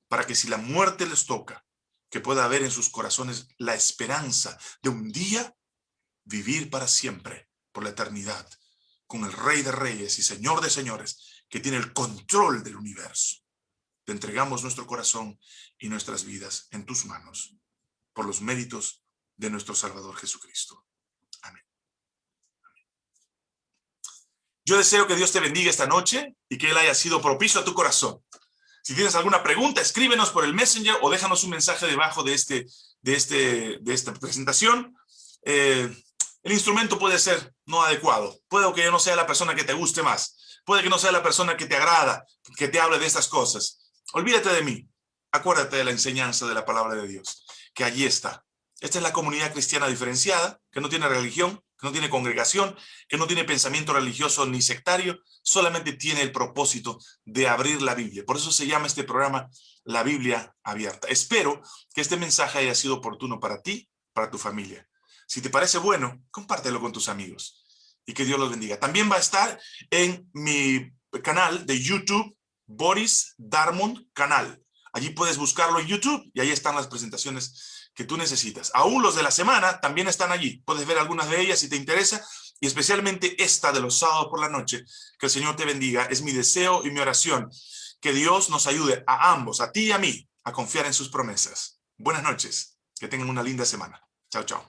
para que si la muerte les toca, que pueda haber en sus corazones la esperanza de un día vivir para siempre, por la eternidad, con el Rey de Reyes y Señor de Señores, que tiene el control del universo. Te entregamos nuestro corazón y nuestras vidas en tus manos, por los méritos de nuestro Salvador Jesucristo. Amén. Yo deseo que Dios te bendiga esta noche y que Él haya sido propicio a tu corazón. Si tienes alguna pregunta, escríbenos por el Messenger o déjanos un mensaje debajo de, este, de, este, de esta presentación. Eh, el instrumento puede ser no adecuado. Puede que yo no sea la persona que te guste más. Puede que no sea la persona que te agrada, que te hable de estas cosas. Olvídate de mí. Acuérdate de la enseñanza de la palabra de Dios, que allí está. Esta es la comunidad cristiana diferenciada, que no tiene religión, que no tiene congregación, que no tiene pensamiento religioso ni sectario, solamente tiene el propósito de abrir la Biblia. Por eso se llama este programa La Biblia Abierta. Espero que este mensaje haya sido oportuno para ti, para tu familia. Si te parece bueno, compártelo con tus amigos y que Dios los bendiga. También va a estar en mi canal de YouTube, Boris Darmond Canal. Allí puedes buscarlo en YouTube y ahí están las presentaciones que tú necesitas. Aún los de la semana también están allí. Puedes ver algunas de ellas si te interesa y especialmente esta de los sábados por la noche. Que el Señor te bendiga. Es mi deseo y mi oración. Que Dios nos ayude a ambos, a ti y a mí, a confiar en sus promesas. Buenas noches. Que tengan una linda semana. Chao, chao.